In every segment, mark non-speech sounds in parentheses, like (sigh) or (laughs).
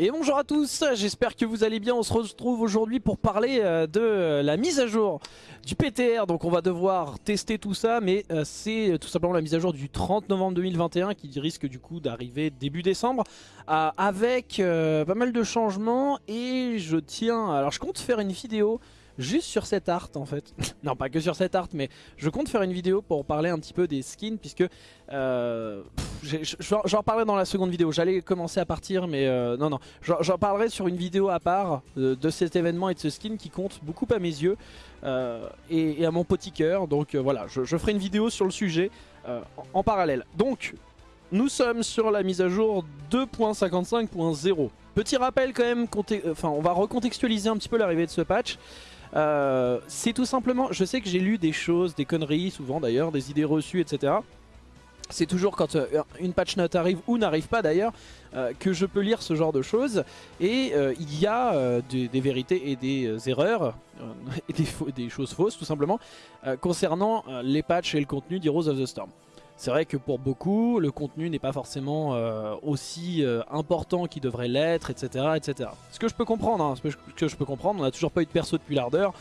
Et bonjour à tous, j'espère que vous allez bien, on se retrouve aujourd'hui pour parler euh, de la mise à jour du PTR Donc on va devoir tester tout ça, mais euh, c'est tout simplement la mise à jour du 30 novembre 2021 qui risque du coup d'arriver début décembre euh, Avec pas mal de changements. Et je tiens, alors je compte faire une vidéo juste sur cette art en fait. (laughs) non pas que sur cette art mais je compte faire une vidéo pour parler un petit peu des skins puisque euh, j'en parlerai dans la seconde vidéo. J'allais commencer à partir mais euh, non non j'en parlerai sur une vidéo à part euh, de cet événement et de ce skin qui compte beaucoup à mes yeux et, à mon petit cœur. Donc voilà je, ferai une vidéo sur le sujet en, en parallèle. Donc nous sommes sur la mise à jour 2.55.0. Petit rappel quand même, enfin on va recontextualiser un petit peu l'arrivée de ce patch. Euh, c'est tout simplement, je sais que j'ai lu des choses, des conneries souvent d'ailleurs, des idées reçues, etc. C'est toujours quand euh, une patch note arrive ou n'arrive pas d'ailleurs euh, que je peux lire ce genre de choses et il y a des, vérités et des erreurs (laughs) et des, des, choses fausses tout simplement concernant les patchs et le contenu d'Heroes of the Storm. C'est vrai que pour beaucoup, le contenu n'est pas forcément euh, aussi euh, important qu'il devrait l'être, etc., etc. Ce que je peux comprendre, hein, ce que je peux comprendre, on n'a toujours pas eu de perso depuis l'ardeur.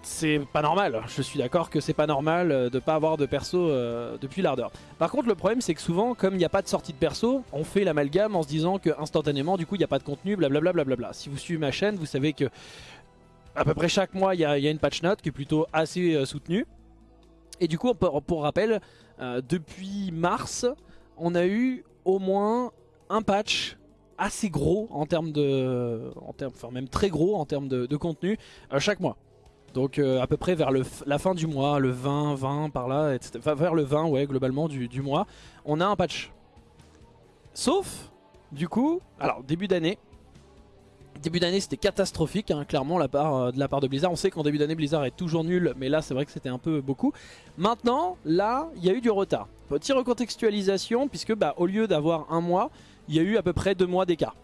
C'est pas normal, je suis d'accord que c'est pas normal euh, de pas avoir de perso depuis l'ardeur. Par contre le problème c'est que souvent comme il n'y a pas de sortie de perso, on fait l'amalgame en se disant que instantanément du coup il n'y a pas de contenu, blablabla. Bla Si vous suivez ma chaîne, vous savez que à peu près chaque mois il y, a une patch note qui est plutôt assez soutenue. Et du coup, pour, rappel, euh, depuis mars, on a eu au moins un patch assez gros en termes de... En termes, enfin même très gros en termes de, contenu euh, chaque mois. Donc euh, à peu près vers la fin du mois, le 20, 20 par là, etc. Enfin vers le 20 ouais globalement du, du mois, on a un patch. Sauf, du coup, alors début d'année, Début d'année c'était catastrophique hein, clairement euh, de la part de Blizzard. On sait qu'en début d'année Blizzard est toujours nul mais là c'est vrai que c'était un peu beaucoup. Maintenant là il y a eu du retard. Petite recontextualisation puisque bah, au lieu d'avoir un mois il y a eu à peu près deux mois d'écart.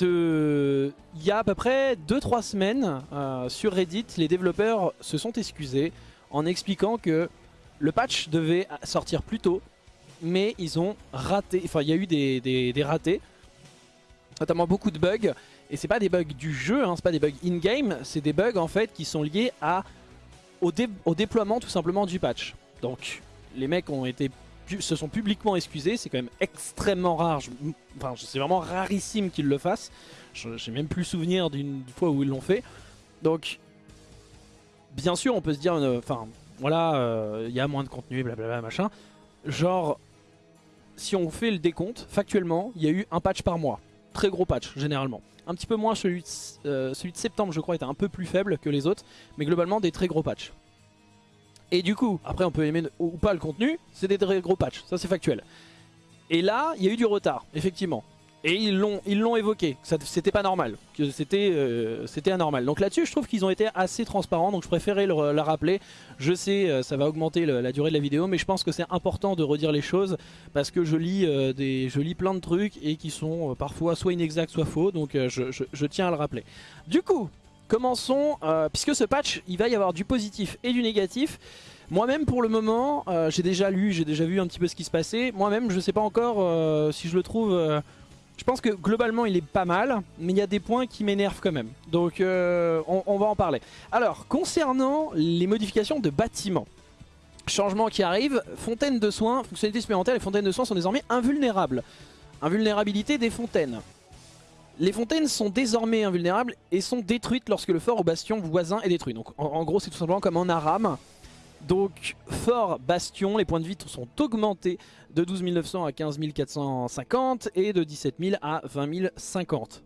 Il y a à peu près 2-3 semaines euh, sur Reddit les développeurs se sont excusés en expliquant que le patch devait sortir plus tôt mais ils ont raté, enfin il y a eu des ratés notamment beaucoup de bugs et c'est pas des bugs du jeu, hein, c'est pas des bugs in-game, c'est des bugs en fait qui sont liés au, déploiement tout simplement du patch. Donc les mecs se sont publiquement excusés, c'est quand même extrêmement rare, enfin c'est vraiment rarissime qu'ils le fassent. J'ai même plus souvenir d'une fois où ils l'ont fait. Donc bien sûr on peut se dire, euh, enfin voilà, euh, il y a moins de contenu, blablabla machin. Genre si on fait le décompte, factuellement il y a eu un patch par mois. Très gros patch généralement. Un petit peu moins, celui de, euh, celui de septembre je crois était un peu plus faible que les autres, mais globalement des très gros patchs. Et du coup, après on peut aimer ou pas le contenu, c'est des très gros patchs, ça c'est factuel. Et là, il y a eu du retard, effectivement. Et ils l'ont ils l'ont évoqué, c'était pas normal, euh, c'était anormal. Donc là-dessus, je trouve qu'ils ont été assez transparents, donc je préférais la rappeler. Je sais, euh, ça va augmenter la durée de la vidéo, mais je pense que c'est important de redire les choses parce que je lis euh, des je lis plein de trucs et qui sont parfois soit inexacts, soit faux, donc je, je, tiens à le rappeler. Du coup, commençons, puisque ce patch, il va y avoir du positif et du négatif. Moi-même pour le moment, j'ai déjà lu, j'ai déjà vu un petit peu ce qui se passait. Moi-même, je sais pas encore si je le trouve je pense que globalement il est pas mal, mais il y a des points qui m'énervent quand même. Donc euh, on, va en parler. Alors, concernant les modifications de bâtiments. Changement qui arrive, fontaine de soins, fonctionnalités supplémentaires, les fontaines de soins sont désormais invulnérables. Invulnérabilité des fontaines. Les fontaines sont désormais invulnérables et sont détruites lorsque le fort au bastion voisin est détruit. Donc en, gros c'est tout simplement comme en Aram. Donc fort bastion, les points de vie sont augmentés de 12 900 à 15 450 et de 17 000 à 20 050.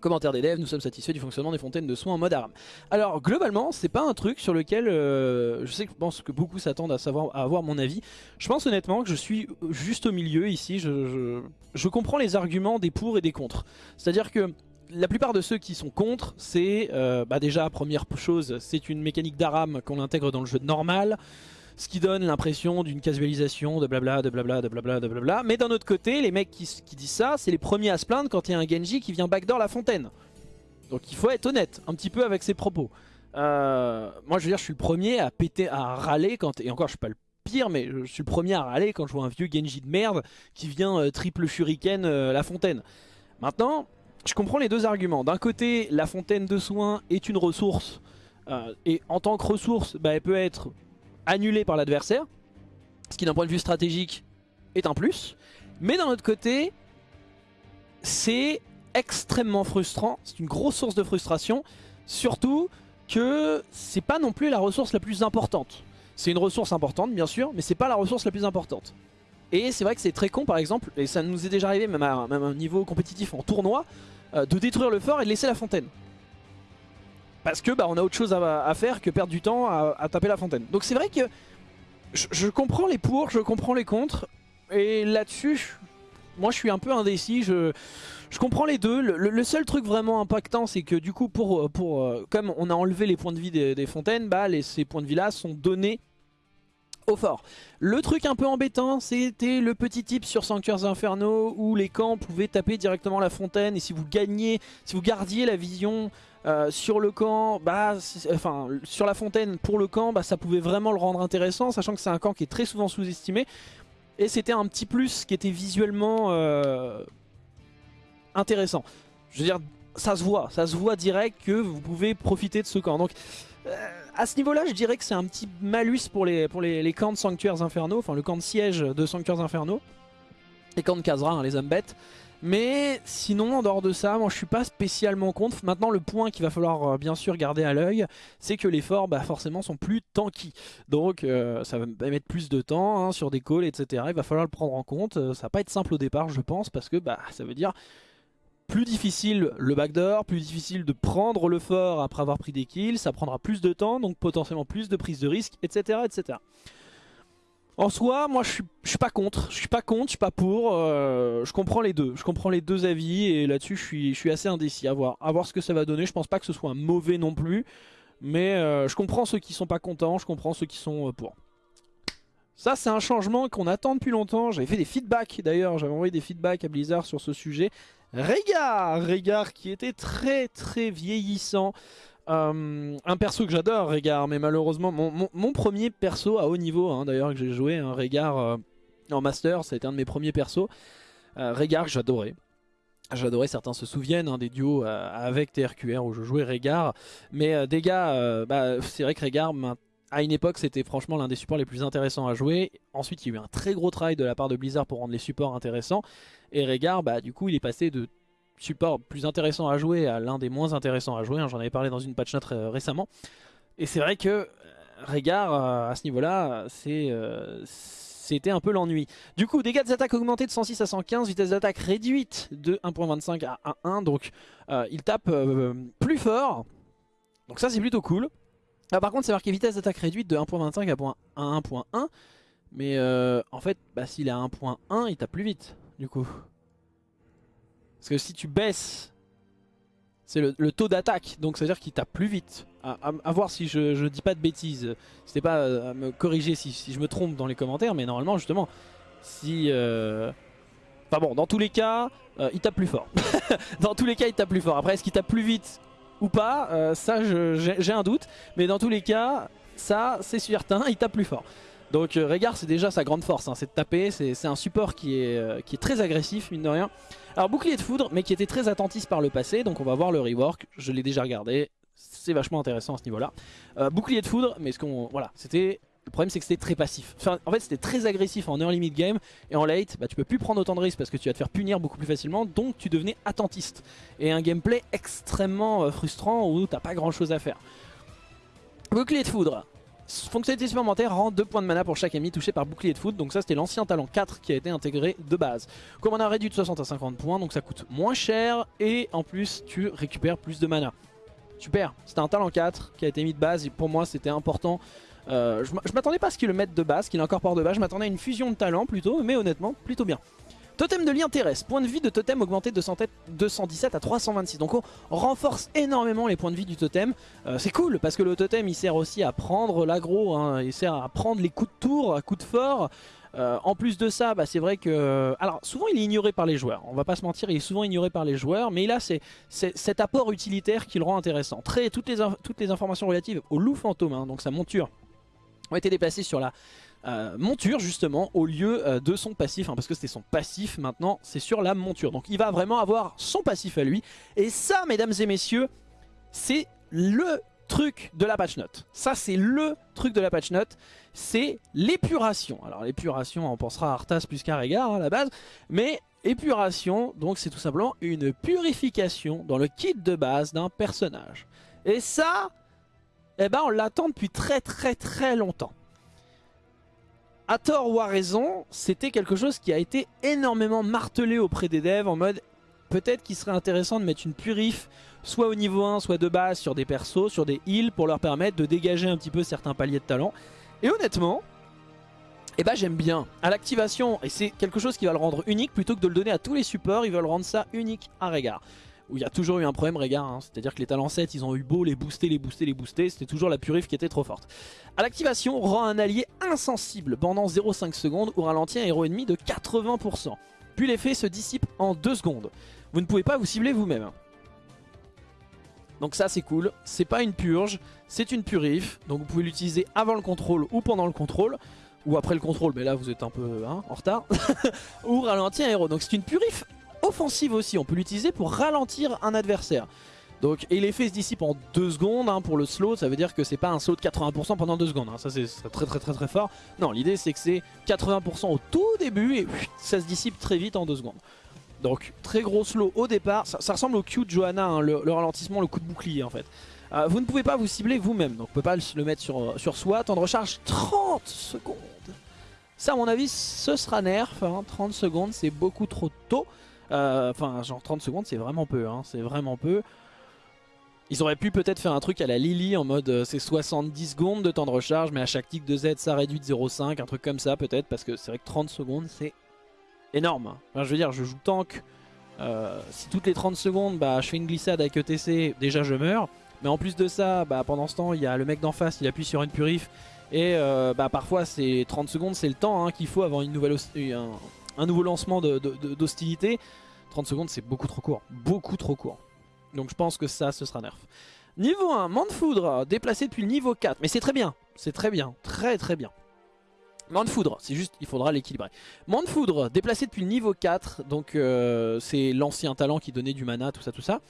Commentaire devs, nous sommes satisfaits du fonctionnement des fontaines de soins en mode arme. Alors globalement, c'est pas un truc sur lequel euh, je sais que je pense que beaucoup s'attendent à savoir à avoir mon avis. Je pense honnêtement que je suis juste au milieu ici. Je, je comprends les arguments des pour et des contre. C'est-à-dire que la plupart de ceux qui sont contre, c'est euh, bah déjà, première chose, c'est une mécanique d'Aram qu'on intègre dans le jeu normal, ce qui donne l'impression d'une casualisation de blabla, de blabla, de blabla, de blabla. Mais d'un autre côté, les mecs qui, disent ça, c'est les premiers à se plaindre quand il y a un Genji qui vient backdoor la fontaine. Donc il faut être honnête un petit peu avec ses propos. Euh, moi je veux dire, je suis le premier à péter, à râler quand... Et encore, je suis pas le pire, mais je suis le premier à râler quand je vois un vieux Genji de merde qui vient euh, triple shuriken la fontaine. Maintenant, je comprends les deux arguments. D'un côté, la fontaine de soins est une ressource, euh, et en tant que ressource, bah, elle peut être annulée par l'adversaire, ce qui d'un point de vue stratégique est un plus. Mais d'un autre côté, c'est extrêmement frustrant, c'est une grosse source de frustration, surtout que c'est pas non plus la ressource la plus importante. C'est une ressource importante bien sûr, mais c'est pas la ressource la plus importante. Et c'est vrai que c'est très con par exemple, et ça nous est déjà arrivé même à, un niveau compétitif en tournoi, euh, de détruire le fort et de laisser la fontaine. Parce que bah, on a autre chose à, faire que perdre du temps à, taper la fontaine. Donc c'est vrai que je, comprends les pour, je comprends les contre, et là-dessus, moi je suis un peu indécis, je, je comprends les deux. Le, seul truc vraiment impactant, c'est que du coup, pour, pour, euh, comme on a enlevé les points de vie des, fontaines, bah, ces points de vie là sont donnés fort. Le truc un peu embêtant, c'était le petit tip sur Sanctuaires Infernaux où les camps pouvaient taper directement la fontaine et si vous gagnez, si vous gardiez la vision euh, sur le camp, bah, enfin sur la fontaine pour le camp, bah, ça pouvait vraiment le rendre intéressant, sachant que c'est un camp qui est très souvent sous-estimé. Et c'était un petit plus qui était visuellement euh, intéressant. Je veux dire, ça se voit, ça se voit direct que vous pouvez profiter de ce camp. Donc euh, à ce niveau-là, je dirais que c'est un petit malus pour les, pour les, camps de sanctuaires infernaux, enfin le camp de siège de sanctuaires infernaux. Les camps de Kazra, hein, les hommes bêtes. Mais sinon, en dehors de ça, moi je suis pas spécialement contre. Maintenant, le point qu'il va falloir euh, bien sûr garder à l'œil, c'est que les forts, bah, forcément, sont plus tanky. Donc euh, ça va mettre plus de temps hein, sur des calls, etc. Il va falloir le prendre en compte. Ça va pas être simple au départ, je pense, parce que bah, ça veut dire plus difficile le backdoor, plus difficile de prendre le fort après avoir pris des kills, ça prendra plus de temps, donc potentiellement plus de prise de risque, etc. etc. En soi, moi je suis, suis pas contre, je suis pas contre, je suis pas pour, euh, je comprends les deux, je comprends les deux avis et là-dessus je suis, assez indécis à voir, à voir ce que ça va donner, je pense pas que ce soit un mauvais non plus, mais euh, je comprends ceux qui sont pas contents, je comprends ceux qui sont euh, pour. Ça c'est un changement qu'on attend depuis longtemps, j'avais fait des feedbacks d'ailleurs, j'avais envoyé des feedbacks à Blizzard sur ce sujet, Régard Régard qui était très très vieillissant. Euh, un perso que j'adore, Régard, mais malheureusement, mon, premier perso à haut niveau, hein, d'ailleurs, que j'ai joué, un Régard euh, en Master, ça a été un de mes premiers persos. Euh, Régard que j'adorais. J'adorais, certains se souviennent hein, des duos avec TRQR où je jouais Régard. Mais des gars, bah, c'est vrai que Régard, à une époque, c'était franchement l'un des supports les plus intéressants à jouer. Ensuite, il y a eu un très gros travail de la part de Blizzard pour rendre les supports intéressants. Et Régard, bah, du coup, il est passé de support plus intéressant à jouer à l'un des moins intéressants à jouer. Hein. J'en avais parlé dans une patch note euh, récemment. Et c'est vrai que euh, Régard, euh, à ce niveau-là, c'était un peu l'ennui. Du coup, dégâts d'attaque augmentés de 106 à 115, vitesse d'attaque réduite de 1.25 à 1. Donc, il tape plus fort. Donc ça, c'est plutôt cool. Ah, par contre, c'est marqué vitesse d'attaque réduite de 1.25 à 1.1. Mais en fait, bah, s'il est à 1.1, il tape plus vite du coup. Parce que si tu baisses, c'est le, taux d'attaque, donc ça veut dire qu'il tape plus vite. À, voir si je, dis pas de bêtises, c'était pas à me corriger si, je me trompe dans les commentaires, mais normalement justement, si... Euh... Enfin bon, dans tous les cas, euh, il tape plus fort. (laughs) dans tous les cas, il tape plus fort. Après, est-ce qu'il tape plus vite ou pas euh, Ça, j'ai un doute. Mais dans tous les cas, ça, c'est certain, il tape plus fort. Donc euh, Régard c'est déjà sa grande force, hein, c'est de taper, c'est un support qui est, euh, qui est très agressif mine de rien. Alors bouclier de foudre mais qui était très attentiste par le passé, donc on va voir le rework, je l'ai déjà regardé, c'est vachement intéressant à ce niveau là. Euh, bouclier de foudre, mais ce qu'on voilà, c'était le problème c'est que c'était très passif. En fait c'était très agressif en early mid game et en late bah, tu peux plus prendre autant de risques parce que tu vas te faire punir beaucoup plus facilement donc tu devenais attentiste. Et un gameplay extrêmement frustrant où t'as pas grand chose à faire. Bouclier de foudre, Fonctionnalité supplémentaire rend 2 points de mana pour chaque ennemi touché par bouclier de foot. Donc ça c'était l'ancien talent 4 qui a été intégré de base. Comme on a réduit de 60 à 50 points, donc ça coûte moins cher et en plus tu récupères plus de mana. Super, c'était un talent 4 qui a été mis de base et pour moi c'était important. Euh, je m'attendais pas à ce qu'il le mette de base, qu'il incorpore de base, je m'attendais à une fusion de talents plutôt, mais honnêtement plutôt bien. Totem de lien terrestre, point de vie de totem augmenté de 217 à 326. Donc on renforce énormément les points de vie du totem. Euh, c'est cool parce que le totem il sert aussi à prendre l'aggro, hein. il sert à prendre les coups de tour, à coups de fort. Euh, en plus de ça, bah, c'est vrai que... Alors souvent il est ignoré par les joueurs, on va pas se mentir, il est souvent ignoré par les joueurs, mais là c'est cet apport utilitaire qui le rend intéressant. Très, toutes, les informations relatives au loup fantôme, hein, donc sa monture, ont été déplacées sur la euh, monture justement au lieu euh, de son passif, hein, parce que c'était son passif maintenant, c'est sur la monture. Donc il va vraiment avoir son passif à lui. Et ça, mesdames et messieurs, c'est le truc de la patch note. Ça, c'est le truc de la patch note, c'est l'épuration. Alors l'épuration, on pensera à Arthas plus qu'à Régard hein, à la base, mais épuration, donc c'est tout simplement une purification dans le kit de base d'un personnage. Et ça, eh ben on l'attend depuis très très très longtemps. À tort ou à raison, c'était quelque chose qui a été énormément martelé auprès des devs en mode peut-être qu'il serait intéressant de mettre une purif soit au niveau 1, soit de base sur des persos, sur des heals pour leur permettre de dégager un petit peu certains paliers de talent. Et honnêtement, eh ben j'aime bien. À l'activation, et c'est quelque chose qui va le rendre unique, plutôt que de le donner à tous les supports, ils veulent rendre ça unique à Régard. Où il y a toujours eu un problème Régard, hein. c'est-à-dire que les talents 7, ils ont eu beau les booster, les booster, les booster, c'était toujours la purif qui était trop forte. À l'activation, rend un allié insensible pendant 0,5 secondes ou ralentit un héros ennemi de 80%. Puis l'effet se dissipe en 2 secondes. Vous ne pouvez pas vous cibler vous-même. Donc ça c'est cool, c'est pas une purge, c'est une purif, donc vous pouvez l'utiliser avant le contrôle ou pendant le contrôle, ou après le contrôle, mais là vous êtes un peu hein, en retard, (laughs) ou ralentir un héros. Donc c'est une purif offensive aussi, on peut l'utiliser pour ralentir un adversaire. Donc, et l'effet se dissipe en 2 secondes hein, pour le slow, ça veut dire que c'est pas un slow de 80% pendant 2 secondes, hein. ça c'est très très très très fort. Non, l'idée c'est que c'est 80% au tout début et ça se dissipe très vite en 2 secondes. Donc très gros slow au départ, ça, ressemble au Q de Johanna, hein, le, ralentissement, le coup de bouclier en fait. Euh, vous ne pouvez pas vous cibler vous-même, donc vous ne pas le mettre sur, euh, sur soi. Temps de recharge 30 secondes. Ça à mon avis ce sera nerf, 30 secondes c'est beaucoup trop tôt. Euh, enfin genre 30 secondes c'est vraiment peu, c'est vraiment peu. Ils auraient pu peut-être faire un truc à la Lily en mode c'est 70 secondes de temps de recharge mais à chaque tick de Z ça réduit de 0,5, un truc comme ça peut-être parce que c'est vrai que 30 secondes c'est énorme. je veux dire, je joue tank. Euh, si toutes les 30 secondes, bah, je fais une glissade avec ETC, déjà je meurs. Mais en plus de ça, bah, pendant ce temps, il y a le mec d'en face, il appuie sur une purif. Et euh, bah, parfois, c'est 30 secondes, c'est le temps hein, qu'il faut avant une nouvelle nouveau lancement d'hostilité. 30 secondes, c'est beaucoup trop court. Beaucoup trop court. Donc je pense que ça, ce sera nerf. Niveau 1, de Foudre, déplacé depuis le niveau 4. Mais c'est très bien. C'est très bien. Très très bien. Mande Foudre, c'est juste, il faudra l'équilibrer. Mande Foudre, déplacé depuis le niveau 4, donc euh, c'est l'ancien talent qui donnait du mana, tout ça, tout ça.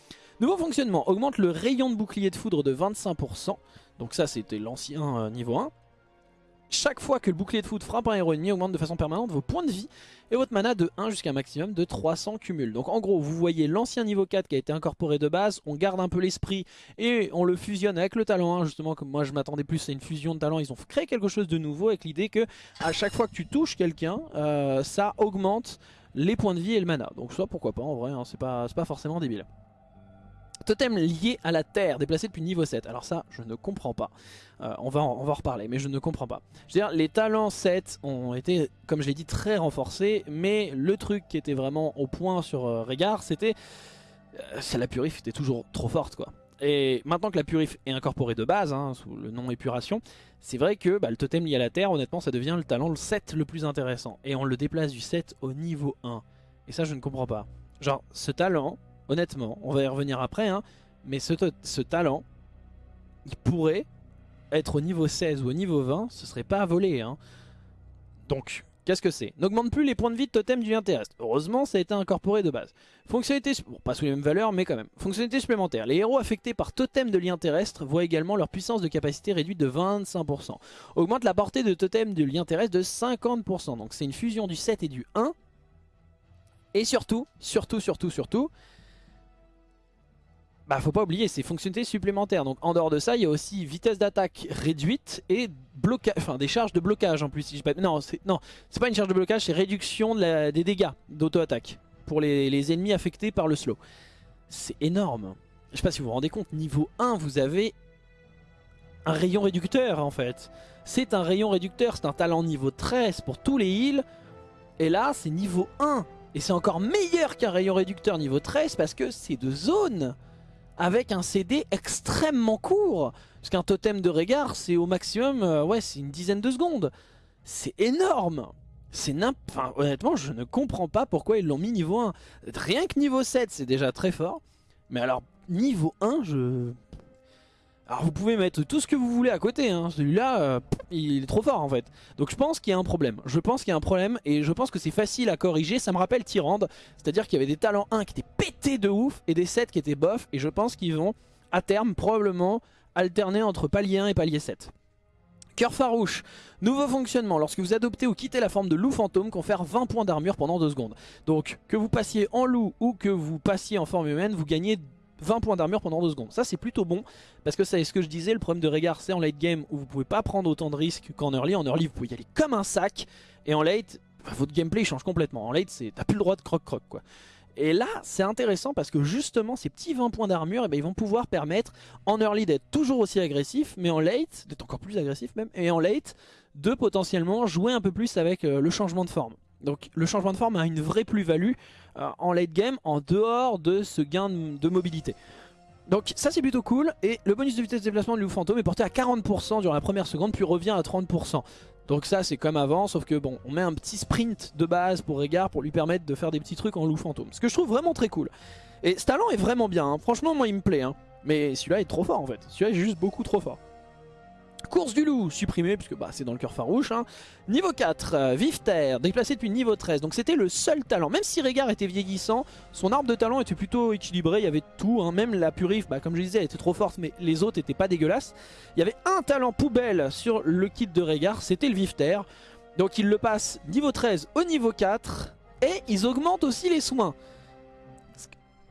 Nouveau fonctionnement, augmente le rayon de bouclier de foudre de 25%, donc ça c'était l'ancien euh, niveau 1. Chaque fois que le bouclier de foudre frappe un héros ennemi, augmente de façon permanente vos points de vie et votre mana de 1 jusqu'à un maximum de 300 cumuls. Donc en gros, vous voyez l'ancien niveau 4 qui a été incorporé de base, on garde un peu l'esprit et on le fusionne avec le talent 1, justement comme moi je m'attendais plus à une fusion de talent, ils ont créé quelque chose de nouveau avec l'idée que à chaque fois que tu touches quelqu'un, euh, ça augmente les points de vie et le mana. Donc ça pourquoi pas en vrai, hein, c'est pas, pas forcément débile. Totem lié à la terre, déplacé depuis niveau 7. Alors ça, je ne comprends pas. Euh, on, va en, reparler, mais je ne comprends pas. Je veux dire, les talents 7 ont été, comme je l'ai dit, très renforcés. Mais le truc qui était vraiment au point sur euh, Régard, c'était... Euh, la purif était toujours trop forte, quoi. Et maintenant que la purif est incorporée de base, hein, sous le nom épuration, c'est vrai que bah, le totem lié à la terre, honnêtement, ça devient le talent le 7 le plus intéressant. Et on le déplace du 7 au niveau 1. Et ça, je ne comprends pas. Genre, ce talent, honnêtement, on va y revenir après, hein, mais ce, talent, il pourrait être au niveau 16 ou au niveau 20, ce serait pas à voler. Hein. Donc, qu'est-ce que c'est? N'augmente plus les points de vie de totem du lien terrestre. Heureusement, ça a été incorporé de base. Fonctionnalité, bon, pas sous les mêmes valeurs, mais quand même. Fonctionnalité supplémentaire. Les héros affectés par totem de lien terrestre voient également leur puissance de capacité réduite de 25%. Augmente la portée de totem de lien terrestre de 50%. Donc c'est une fusion du 7 et du 1. Et surtout, surtout, surtout, surtout, bah faut pas oublier, c'est fonctionnalités supplémentaires. Donc en dehors de ça, il y a aussi vitesse d'attaque réduite et blocage, enfin des charges de blocage en plus. Non, c'est pas une charge de blocage, c'est réduction des dégâts d'auto-attaque pour les, ennemis affectés par le slow. C'est énorme. Je sais pas si vous vous rendez compte, niveau 1, vous avez un rayon réducteur en fait. C'est un rayon réducteur, c'est un talent niveau 13 pour tous les heals. Et là, c'est niveau 1. Et c'est encore meilleur qu'un rayon réducteur niveau 13 parce que c'est de zone avec un CD extrêmement court. Parce qu'un totem de regard, c'est au maximum, euh, ouais, c'est une dizaine de secondes. C'est énorme c'est enfin, honnêtement, je ne comprends pas pourquoi ils l'ont mis niveau 1. Rien que niveau 7, c'est déjà très fort. Mais alors, niveau 1, je... Alors vous pouvez mettre tout ce que vous voulez à côté, hein. celui-là, euh, il est trop fort en fait. Donc je pense qu'il y a un problème, je pense qu'il y a un problème et je pense que c'est facile à corriger, ça me rappelle Tyrande, c'est-à-dire qu'il y avait des talents 1 qui étaient pétés de ouf et des 7 qui étaient bof et je pense qu'ils vont à terme probablement alterner entre palier 1 et palier 7. Cœur farouche, nouveau fonctionnement, lorsque vous adoptez ou quittez la forme de loup fantôme, confère 20 points d'armure pendant 2 secondes. Donc que vous passiez en loup ou que vous passiez en forme humaine, vous gagnez 20 points d'armure pendant 2 secondes. Ça c'est plutôt bon parce que c'est ce que je disais, le problème de Régard c'est en late game où vous pouvez pas prendre autant de risques qu'en early. En early vous pouvez y aller comme un sac et en late votre gameplay change complètement. En late t'as plus le droit de croc croc quoi. Et là c'est intéressant parce que justement ces petits 20 points d'armure eh ben, ils vont pouvoir permettre en early d'être toujours aussi agressif mais en late d'être encore plus agressif même et en late de potentiellement jouer un peu plus avec euh, le changement de forme. Donc le changement de forme a une vraie plus-value en late game en dehors de ce gain de, mobilité. Donc ça c'est plutôt cool et le bonus de vitesse de déplacement de loup fantôme est porté à 40% durant la première seconde puis revient à 30%. Donc ça c'est comme avant sauf que bon on met un petit sprint de base pour Régard pour lui permettre de faire des petits trucs en loup fantôme. Ce que je trouve vraiment très cool. Et ce talent est vraiment bien, hein. franchement moi il me plaît. Hein. Mais celui-là est trop fort en fait, celui-là est juste beaucoup trop fort. Course du loup, supprimé puisque bah, c'est dans le cœur farouche. Hein. Niveau 4, euh, Vive Terre, déplacé depuis niveau 13. Donc c'était le seul talent. Même si Régard était vieillissant, son arbre de talent était plutôt équilibré. Il y avait tout. Hein. Même la Purif, bah, comme je disais, elle était trop forte, mais les autres étaient pas dégueulasses. Il y avait un talent poubelle sur le kit de Régard, c'était le Vive Terre. Donc il le passe niveau 13 au niveau 4. Et ils augmentent aussi les soins.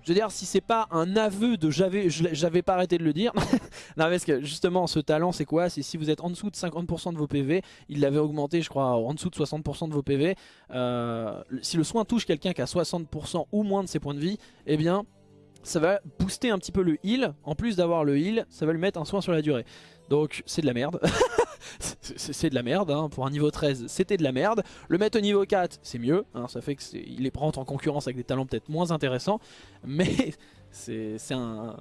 Je veux dire, si c'est pas un aveu de j'avais pas arrêté de le dire. (laughs) non, parce que justement, ce talent, c'est quoi? C'est si vous êtes en dessous de 50% de vos PV, il l'avait augmenté, je crois, en dessous de 60% de vos PV. Euh, si le soin touche quelqu'un qui a 60% ou moins de ses points de vie, eh bien, ça va booster un petit peu le heal. En plus d'avoir le heal, ça va lui mettre un soin sur la durée. Donc c'est de la merde. (laughs) c'est de la merde, hein. pour un niveau 13 c'était de la merde. Le mettre au niveau 4 c'est mieux, hein. ça fait qu'il est prend en concurrence avec des talents peut-être moins intéressants. Mais (laughs) c'est un...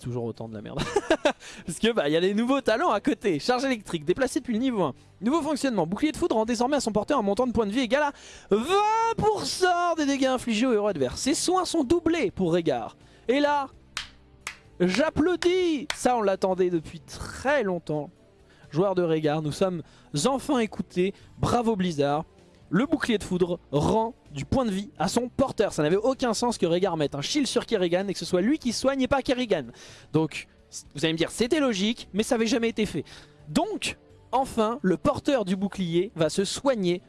toujours autant de la merde. (laughs) Parce que bah il y a des nouveaux talents à côté. Charge électrique, déplacé depuis le niveau 1. Nouveau fonctionnement, bouclier de foudre rend désormais à son porteur un montant de points de vie égal à 20% des dégâts infligés aux héros adverses. Ses soins sont doublés pour Régard. Et là, J'applaudis Ça on l'attendait depuis très longtemps. Joueur de Régard, nous sommes enfin écoutés. Bravo Blizzard. Le bouclier de foudre rend du point de vie à son porteur. Ça n'avait aucun sens que Régard mette un shield sur Kerrigan et que ce soit lui qui soigne et pas Kerrigan. Donc, vous allez me dire, c'était logique, mais ça n'avait jamais été fait. Donc, enfin, le porteur du bouclier va se soigner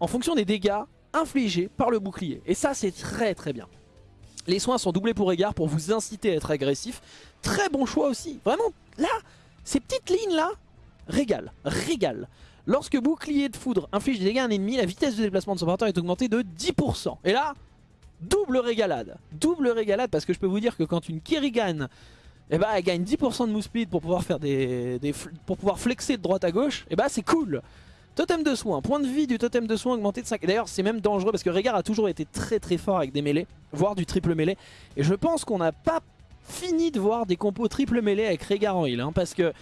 en fonction des dégâts infligés par le bouclier. Et ça, c'est très très bien. Les soins sont doublés pour égard pour vous inciter à être agressif. Très bon choix aussi. Vraiment, là, ces petites lignes là, régal, régal. Lorsque bouclier de foudre inflige des dégâts à un ennemi, la vitesse de déplacement de son porteur est augmentée de 10%. Et là, double régalade. Double régalade parce que je peux vous dire que quand une Kerrigan eh ben, elle gagne 10% de move speed pour pouvoir faire des, pour pouvoir flexer de droite à gauche, eh ben, c'est cool. Totem de soin, point de vie du totem de soin augmenté de 5. D'ailleurs c'est même dangereux parce que Régard a toujours été très très fort avec des mêlées, voire du triple mêlée. Et je pense qu'on n'a pas fini de voir des compos triple mêlée avec Régard en heal. Hein, parce que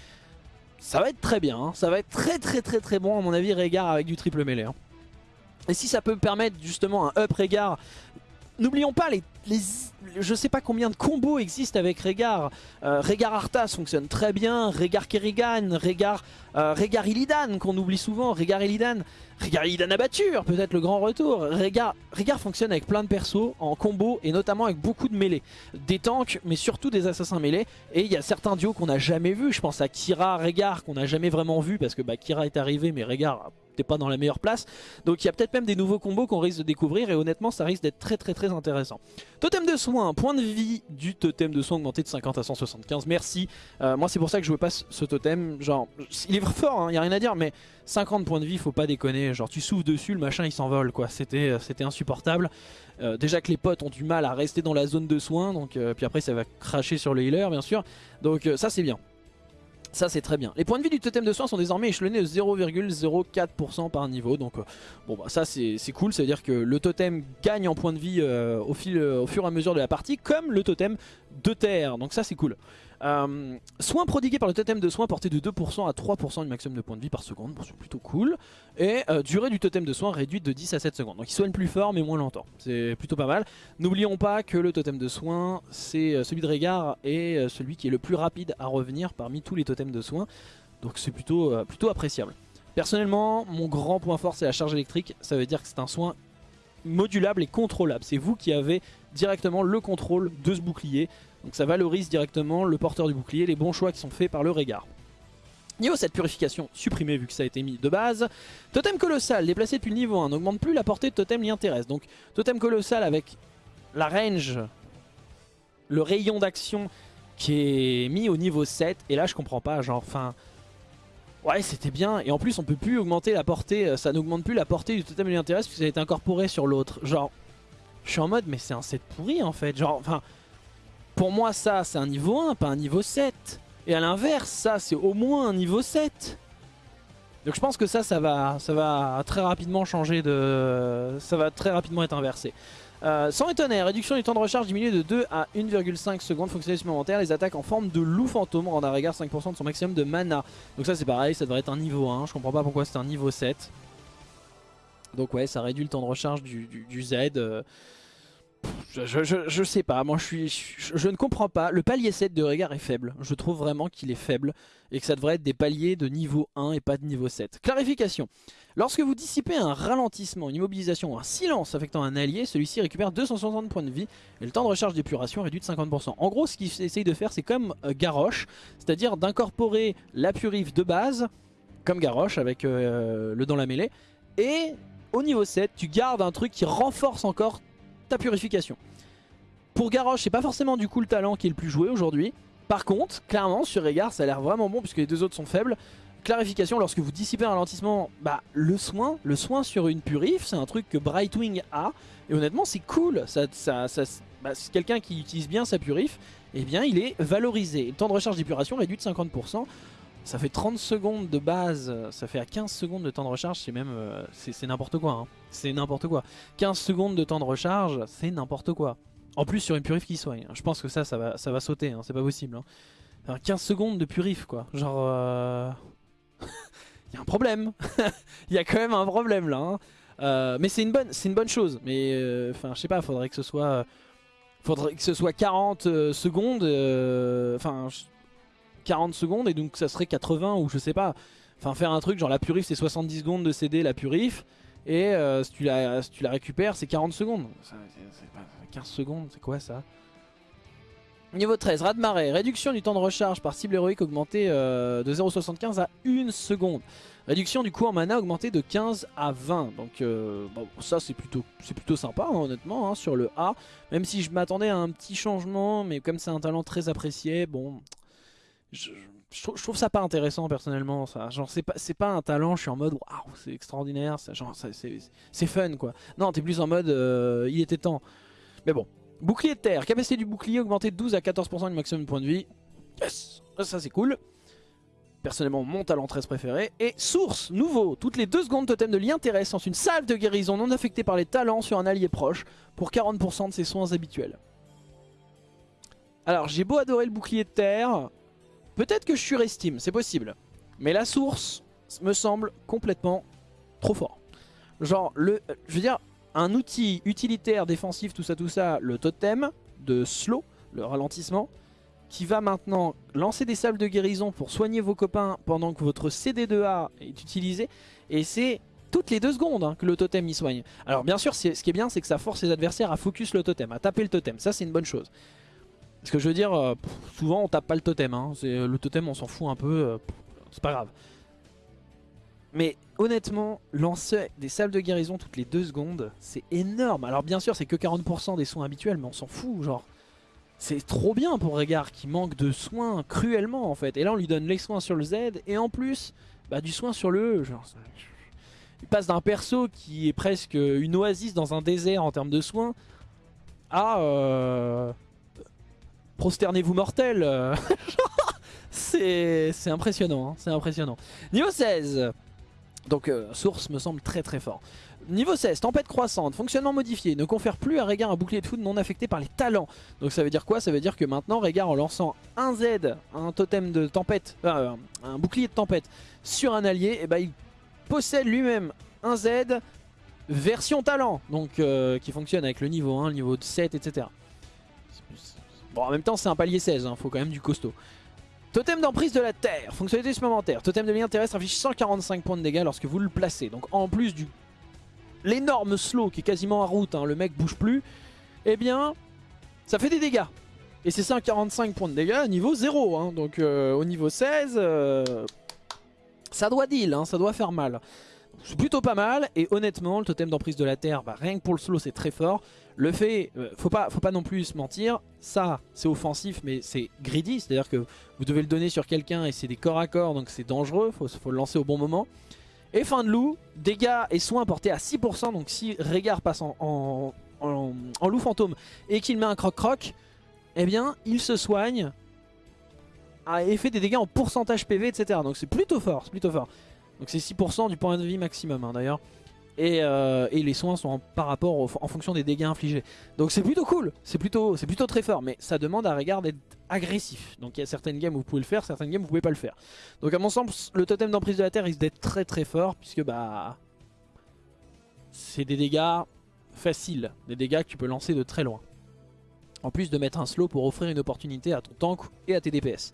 ça va être très bien, hein. ça va être très très très très bon à mon avis Régard avec du triple mêlée. Hein. Et si ça peut permettre justement un up Régard, n'oublions pas les, les je sais pas combien de combos existent avec Régard. Euh, Régard Arthas fonctionne très bien, Régard Kerrigan, Régard, euh, Illidan qu'on oublie souvent, Régard Illidan, Régard Illidan Abatture, peut-être le grand retour. Régard, fonctionne avec plein de persos en combo et notamment avec beaucoup de mêlées. Des tanks mais surtout des assassins mêlés et il y a certains duos qu'on n'a jamais vus, je pense à Kira, Régard qu'on n'a jamais vraiment vu parce que bah, Kira est arrivé mais Régard pas dans la meilleure place. Donc il y a peut-être même des nouveaux combos qu'on risque de découvrir et honnêtement ça risque d'être très très très intéressant. Totem de soin, point de vie du totem de soin augmenté de 50 à 175, merci. Euh, moi c'est pour ça que je veux pas ce totem, genre il est fort, il hein, a rien à dire mais 50 points de vie faut pas déconner, genre tu souffles dessus le machin il s'envole quoi, c'était euh, insupportable. Euh, déjà que les potes ont du mal à rester dans la zone de soin, donc puis après ça va cracher sur le healer bien sûr, donc ça c'est bien. Ça c'est très bien. Les points de vie du totem de soin sont désormais échelonnés de 0,04% par niveau. Donc euh, bon bah ça c'est cool. Ça veut dire que le totem gagne en points de vie euh, fil, au fur et à mesure de la partie comme le totem de terre. Donc ça c'est cool. Euh, soins prodigués par le totem de soins porté de 2% à 3% du maximum de points de vie par seconde, bon, c'est plutôt cool. Et euh, durée du totem de soins réduite de 10 à 7 secondes. Donc il soigne plus fort mais moins longtemps, c'est plutôt pas mal. N'oublions pas que le totem de soins, c'est euh, celui de Régard et celui qui est le plus rapide à revenir parmi tous les totems de soins. Donc c'est plutôt, plutôt appréciable. Personnellement, mon grand point fort c'est la charge électrique, ça veut dire que c'est un soin modulable et contrôlable. C'est vous qui avez directement le contrôle de ce bouclier. Donc ça valorise directement le porteur du bouclier, les bons choix qui sont faits par le regard. Niveau 7 purification supprimée vu que ça a été mis de base. Totem colossal déplacé depuis le niveau 1 n'augmente plus la portée de totem l'y intéresse. Donc totem colossal avec la range, le rayon d'action qui est mis au niveau 7. Et là je comprends pas, genre enfin... Ouais c'était bien et en plus on peut plus augmenter la portée, euh, ça n'augmente plus la portée du totem lui intéresse puisque ça a été incorporé sur l'autre. Genre je suis en mode mais c'est un set pourri en fait, genre enfin pour moi ça c'est un niveau 1 pas un niveau 7 et à l'inverse ça c'est au moins un niveau 7 donc je pense que ça ça va, ça va très rapidement changer de... ça va très rapidement être inversé. Euh, sans étonner, réduction du temps de recharge diminué de 2 à 1,5 secondes, fonctionnalité supplémentaire, les attaques en forme de loup fantôme rendent à regard 5% de son maximum de mana. Donc ça c'est pareil, ça devrait être un niveau 1, je comprends pas pourquoi c'est un niveau 7. Donc ouais, ça réduit le temps de recharge du, Z. Euh, je, sais pas, moi je suis, je, ne comprends pas. Le palier 7 de regard est faible. Je trouve vraiment qu'il est faible et que ça devrait être des paliers de niveau 1 et pas de niveau 7. Clarification. Lorsque vous dissipez un ralentissement, une immobilisation ou un silence affectant un allié, celui-ci récupère 260 points de vie et le temps de recharge d'épuration réduit de 50%. En gros, ce qu'il essaye de faire, c'est comme euh, Garrosh, c'est-à-dire d'incorporer la purif de base, comme Garrosh avec euh, le dans la mêlée, et au niveau 7, tu gardes un truc qui renforce encore ta purification. Pour Garrosh, c'est pas forcément du coup le talent qui est le plus joué aujourd'hui. Par contre, clairement, sur Régard, ça a l'air vraiment bon puisque les deux autres sont faibles. Clarification, lorsque vous dissipez un ralentissement, bah, le soin, le soin sur une purif, c'est un truc que Brightwing a. Et honnêtement, c'est cool. Ça, ça, ça bah, quelqu'un qui utilise bien sa purif, eh bien, il est valorisé. Le temps de recharge d'épuration réduit de 50%. Ça fait 30 secondes de base, ça fait à 15 secondes de temps de recharge, c'est même... Euh, c'est n'importe quoi, hein. C'est n'importe quoi. 15 secondes de temps de recharge, c'est n'importe quoi. En plus sur une purif qui soigne, je pense que ça, ça va, ça va sauter, hein. c'est pas possible. 15 hein. secondes de purif quoi, genre... Euh... Il (laughs) y a un problème, il (laughs) y a quand même un problème là. Euh, mais c'est une, bonne, une bonne chose, mais euh, enfin je sais pas, faudrait que ce soit... Faudrait que ce soit 40 secondes, enfin 40 secondes et donc ça serait 80 ou je sais pas. Enfin faire un truc genre la purif c'est 70 secondes de CD la purif et euh, si, tu la, récupères c'est 40 secondes. 15 secondes c'est quoi ça? Niveau 13, raz de marée, réduction du temps de recharge par cible héroïque augmenté euh, de 0,75 à 1 seconde. Réduction du coût en mana augmenté de 15 à 20. Donc euh, ça c'est plutôt, sympa hein, honnêtement hein, sur le A. Même si je m'attendais à un petit changement, mais comme c'est un talent très apprécié, bon trouve ça pas intéressant personnellement ça. Genre c'est pas c'est pas un talent je suis en mode waouh c'est extraordinaire genre c'est fun quoi. Non t'es plus en mode euh, il était temps. Mais bon. Bouclier de terre. Capacité du bouclier augmentée de 12 à 14% du maximum de points de vie. Yes. Ça c'est cool. Personnellement mon talent 13 préféré. Et source nouveau. Toutes les 2 secondes totem de lien terrestre lance une salve de guérison non affectée par les talents sur un allié proche pour 40% de ses soins habituels. Alors j'ai beau adorer le bouclier de terre Peut-être que je surestime, c'est possible. Mais la source me semble complètement trop fort. Genre, le, je veux dire, un outil utilitaire, défensif, tout ça, tout ça, le totem de slow, le ralentissement, qui va maintenant lancer des sables de guérison pour soigner vos copains pendant que votre CD2A est utilisé. Et c'est toutes les deux secondes hein, que le totem y soigne. Alors bien sûr, ce qui est bien, c'est que ça force les adversaires à focus le totem, à taper le totem. Ça, c'est une bonne chose. Parce que je veux dire, euh, souvent on tape pas le totem. Hein. Euh, le totem on s'en fout un peu, euh, c'est pas grave. Mais honnêtement, lancer des salles de guérison toutes les 2 secondes, c'est énorme. Alors bien sûr, c'est que 40% des soins habituels, mais on s'en fout, genre. C'est trop bien pour Régard qui manque de soins cruellement en fait. Et là on lui donne les soins sur le Z et en plus bah, du soin sur le E. Genre, il passe d'un perso qui est presque une oasis dans un désert en termes de soins à... Euh prosternez-vous mortel. (laughs) c'est impressionnant, hein, c'est impressionnant. Niveau 16 donc euh, source me semble très très fort. Niveau 16, tempête croissante, fonctionnement modifié, ne confère plus à Régard un bouclier de foudre non affecté par les talents. Donc ça veut dire quoi? Ça veut dire que maintenant Régard en lançant un Z, un totem de tempête, euh, un bouclier de tempête sur un allié, eh ben il possède lui-même un Z version talent, donc euh, qui fonctionne avec le niveau 1, le niveau 7, etc. En même temps c'est un palier 16, il faut quand même du costaud. Totem d'emprise de la terre, fonctionnalité supplémentaire. Totem de lien terrestre affiche 145 points de dégâts lorsque vous le placez. Donc en plus du l'énorme slow qui est quasiment à route, hein, le mec bouge plus, eh bien ça fait des dégâts. Et c'est 145 points de dégâts niveau 0. Hein. donc euh, au niveau 16, euh, ça doit deal, hein, ça doit faire mal. C'est plutôt pas mal et honnêtement le totem d'emprise de la terre, bah, rien que pour le slow c'est très fort. Le fait, euh, faut, pas, faut pas non plus se mentir, ça c'est offensif mais c'est greedy, c'est à dire que vous devez le donner sur quelqu'un et c'est des corps à corps donc c'est dangereux, faut, faut le lancer au bon moment. Et fin de loup, dégâts et soins portés à 6%, donc si Régard passe en, en, loup fantôme et qu'il met un croc-croc, eh bien il se soigne et fait des dégâts en pourcentage PV, etc. Donc c'est plutôt fort, c'est plutôt fort. Donc c'est 6% du point de vie maximum hein, d'ailleurs. Euh, et, les soins sont par rapport en fonction des dégâts infligés. Donc c'est plutôt cool, c'est plutôt, plutôt très fort, mais ça demande à Régard d'être agressif. Donc il y a certaines games où vous pouvez le faire, certaines games où vous pouvez pas le faire. Donc à mon sens, le totem d'emprise de la terre risque d'être très très fort, puisque bah c'est des dégâts faciles, des dégâts que tu peux lancer de très loin. En plus de mettre un slow pour offrir une opportunité à ton tank et à tes DPS.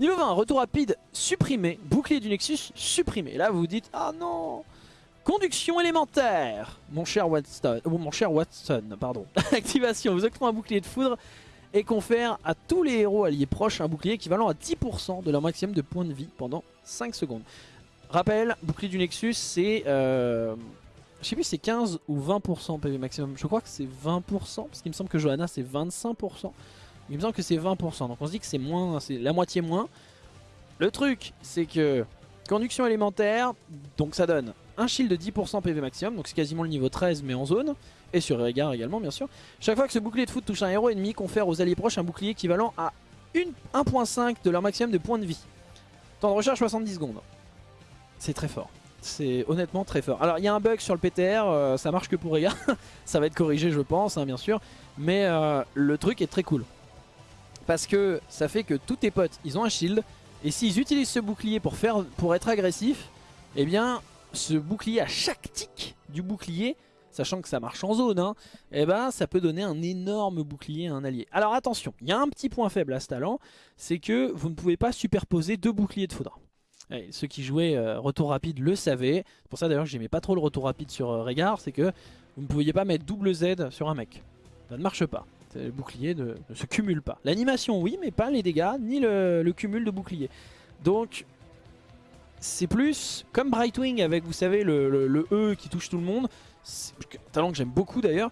Niveau 20, retour rapide supprimé, bouclier du Nexus supprimé. Là vous vous dites, ah non Conduction élémentaire, mon cher Watson, mon cher Watson, pardon. (laughs) Activation, vous octroie un bouclier de foudre et confère à tous les héros alliés proches un bouclier équivalent à 10% de leur maximum de points de vie pendant 5 secondes. Rappel, bouclier du Nexus, c'est... Euh, je sais plus c'est 15 ou 20% PV maximum. Je crois que c'est 20% parce qu'il me semble que Johanna c'est 25%. Il me semble que c'est 20%. Donc on se dit que c'est moins, c'est la moitié moins. Le truc, c'est que conduction élémentaire, donc ça donne un shield de 10% PV maximum, donc c'est quasiment le niveau 13 mais en zone, et sur Régard également bien sûr. Chaque fois que ce bouclier de foot touche un héros ennemi, confère aux alliés proches un bouclier équivalent à 1.5 de leur maximum de points de vie. Temps de recharge 70 secondes. C'est très fort. C'est honnêtement très fort. Alors il y a un bug sur le PTR, euh, ça marche que pour Régard. (laughs) ça va être corrigé je pense, hein, bien sûr. Mais euh, le truc est très cool. Parce que ça fait que tous tes potes, ils ont un shield. Et s'ils utilisent ce bouclier pour, faire, pour être agressif, eh bien ce bouclier à chaque tic du bouclier sachant que ça marche en zone, hein, eh ben, ça peut donner un énorme bouclier à un allié. Alors attention, il y a un petit point faible à ce talent, c'est que vous ne pouvez pas superposer deux boucliers de foudre. ceux qui jouaient euh, retour rapide le savaient, c'est pour ça d'ailleurs que j'aimais pas trop le retour rapide sur euh, Régard, c'est que vous ne pouviez pas mettre double Z sur un mec. Ça ne marche pas. Le bouclier ne, se cumule pas. L'animation oui, mais pas les dégâts, ni le, le cumul de bouclier. Donc c'est plus comme Brightwing avec, vous savez, le, E qui touche tout le monde. Un talent que j'aime beaucoup d'ailleurs.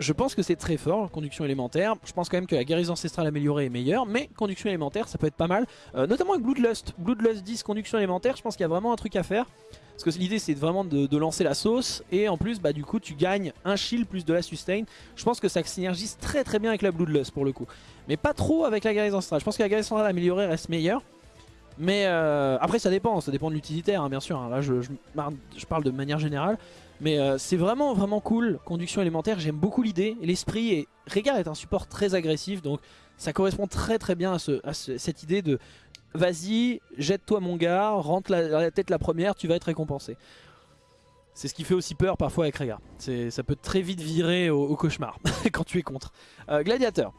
Je pense que c'est très fort, conduction élémentaire. Je pense quand même que la guérison ancestrale améliorée est meilleure, mais conduction élémentaire, ça peut être pas mal. Euh, notamment avec Bloodlust. Bloodlust 10, conduction élémentaire, je pense qu'il y a vraiment un truc à faire. Parce que l'idée c'est vraiment de, lancer la sauce et en plus bah du coup tu gagnes un shield plus de la sustain. Je pense que ça synergise très très bien avec la Bloodlust pour le coup. Mais pas trop avec la guérison ancestrale. Je pense que la guérison ancestrale améliorée reste meilleure. Mais euh, après ça dépend, ça dépend de l'utilitaire hein, bien sûr, hein. là je, parle de manière générale. Mais euh, c'est vraiment vraiment cool, conduction élémentaire, j'aime beaucoup l'idée, l'esprit et Régard est un support très agressif donc ça correspond très très bien à, cette idée de vas-y, jette-toi mon gars, rentre la, tête la première, tu vas être récompensé. C'est ce qui fait aussi peur parfois avec Régard, ça peut très vite virer au, cauchemar (laughs) quand tu es contre. Euh, gladiateur,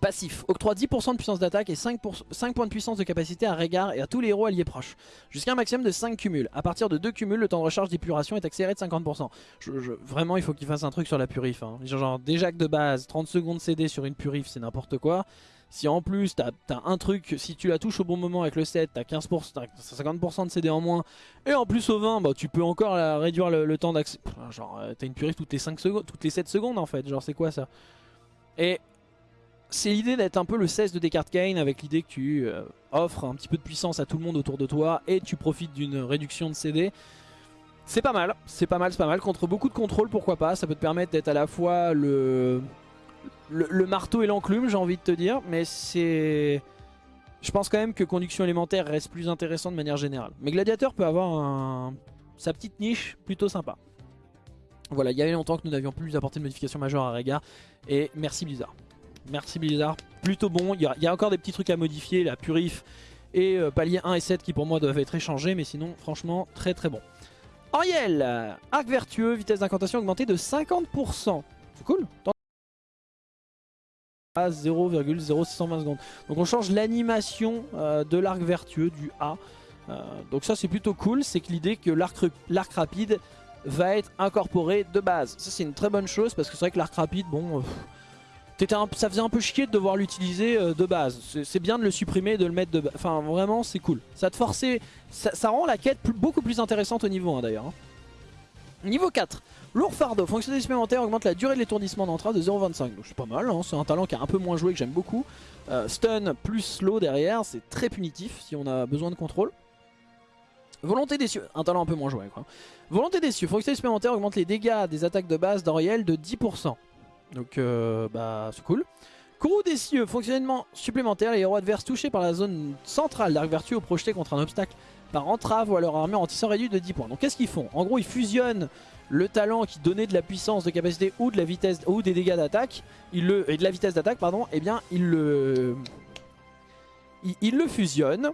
Passif, octroie 10% de puissance d'attaque et 5, 5, points de puissance de capacité à Régard et à tous les héros alliés proches. Jusqu'à un maximum de 5 cumuls. À partir de 2 cumuls, le temps de recharge d'épuration est accéléré de 50%. vraiment, il faut qu'il fasse un truc sur la purif. Hein. Genre, déjà que de base, 30 secondes CD sur une purif, c'est n'importe quoi. Si en plus t'as as un truc, si tu la touches au bon moment avec le 7, t'as 15%, 50% de CD en moins, et en plus au 20, bah, tu peux encore réduire le, temps d'accès. Genre, euh, t'as une purif toutes les, 5 secondes, toutes les 7 secondes en fait, genre c'est quoi ça? Et c'est l'idée d'être un peu le 16 de Descartes Kane avec l'idée que tu euh, offres un petit peu de puissance à tout le monde autour de toi et tu profites d'une réduction de CD. C'est pas mal, c'est pas mal, c'est pas mal. Contre beaucoup de contrôle, pourquoi pas. Ça peut te permettre d'être à la fois le, le, marteau et l'enclume, j'ai envie de te dire. Mais c'est... Je pense quand même que conduction élémentaire reste plus intéressant de manière générale. Mais Gladiateur peut avoir sa petite niche plutôt sympa. Voilà, il y avait longtemps que nous n'avions plus apporté de modification majeure à Rega. Et merci Blizzard. Merci Blizzard, plutôt bon. Il y, a, encore des petits trucs à modifier, la purif et euh, palier 1 et 7 qui pour moi doivent être échangés. Mais sinon, franchement, très très bon. Ariel, arc vertueux, vitesse d'incantation augmentée de 50%. C'est cool. À 0,0620 secondes. Donc on change l'animation euh, de l'arc vertueux du A. Euh, donc ça c'est plutôt cool. C'est que l'idée que l'arc rapide va être incorporé de base. Ça c'est une très bonne chose parce que c'est vrai que l'arc rapide, bon... Euh, ça faisait un peu chier de devoir l'utiliser de base. C'est bien de le supprimer et de le mettre de base. Enfin vraiment c'est cool. Ça te forçait, ça, rend la quête beaucoup plus intéressante au niveau 1 d'ailleurs. Hein. Niveau 4, lourd fardeau, fonctionnalité supplémentaire augmente la durée de l'étourdissement d'entrée de 0,25. Donc c'est pas mal, hein. c'est un talent qui a un peu moins joué que j'aime beaucoup. Euh, stun plus slow derrière, c'est très punitif si on a besoin de contrôle. Volonté des cieux, un talent un peu moins joué quoi. Volonté des cieux, fonctionnalité supplémentaire augmente les dégâts des attaques de base d'Oriel de 10%. Donc euh, bah c'est cool. Courroux des cieux, fonctionnement supplémentaire, les héros adverses touchés par la zone centrale d'arc vertueux ou projetés contre un obstacle par entrave ou à leur armure anti-sort réduit de 10 points. Donc qu'est-ce qu'ils font? En gros ils fusionnent le talent qui donnait de la puissance de capacité ou de la vitesse ou des dégâts d'attaque et de la vitesse d'attaque pardon et eh bien ils le il, le fusionne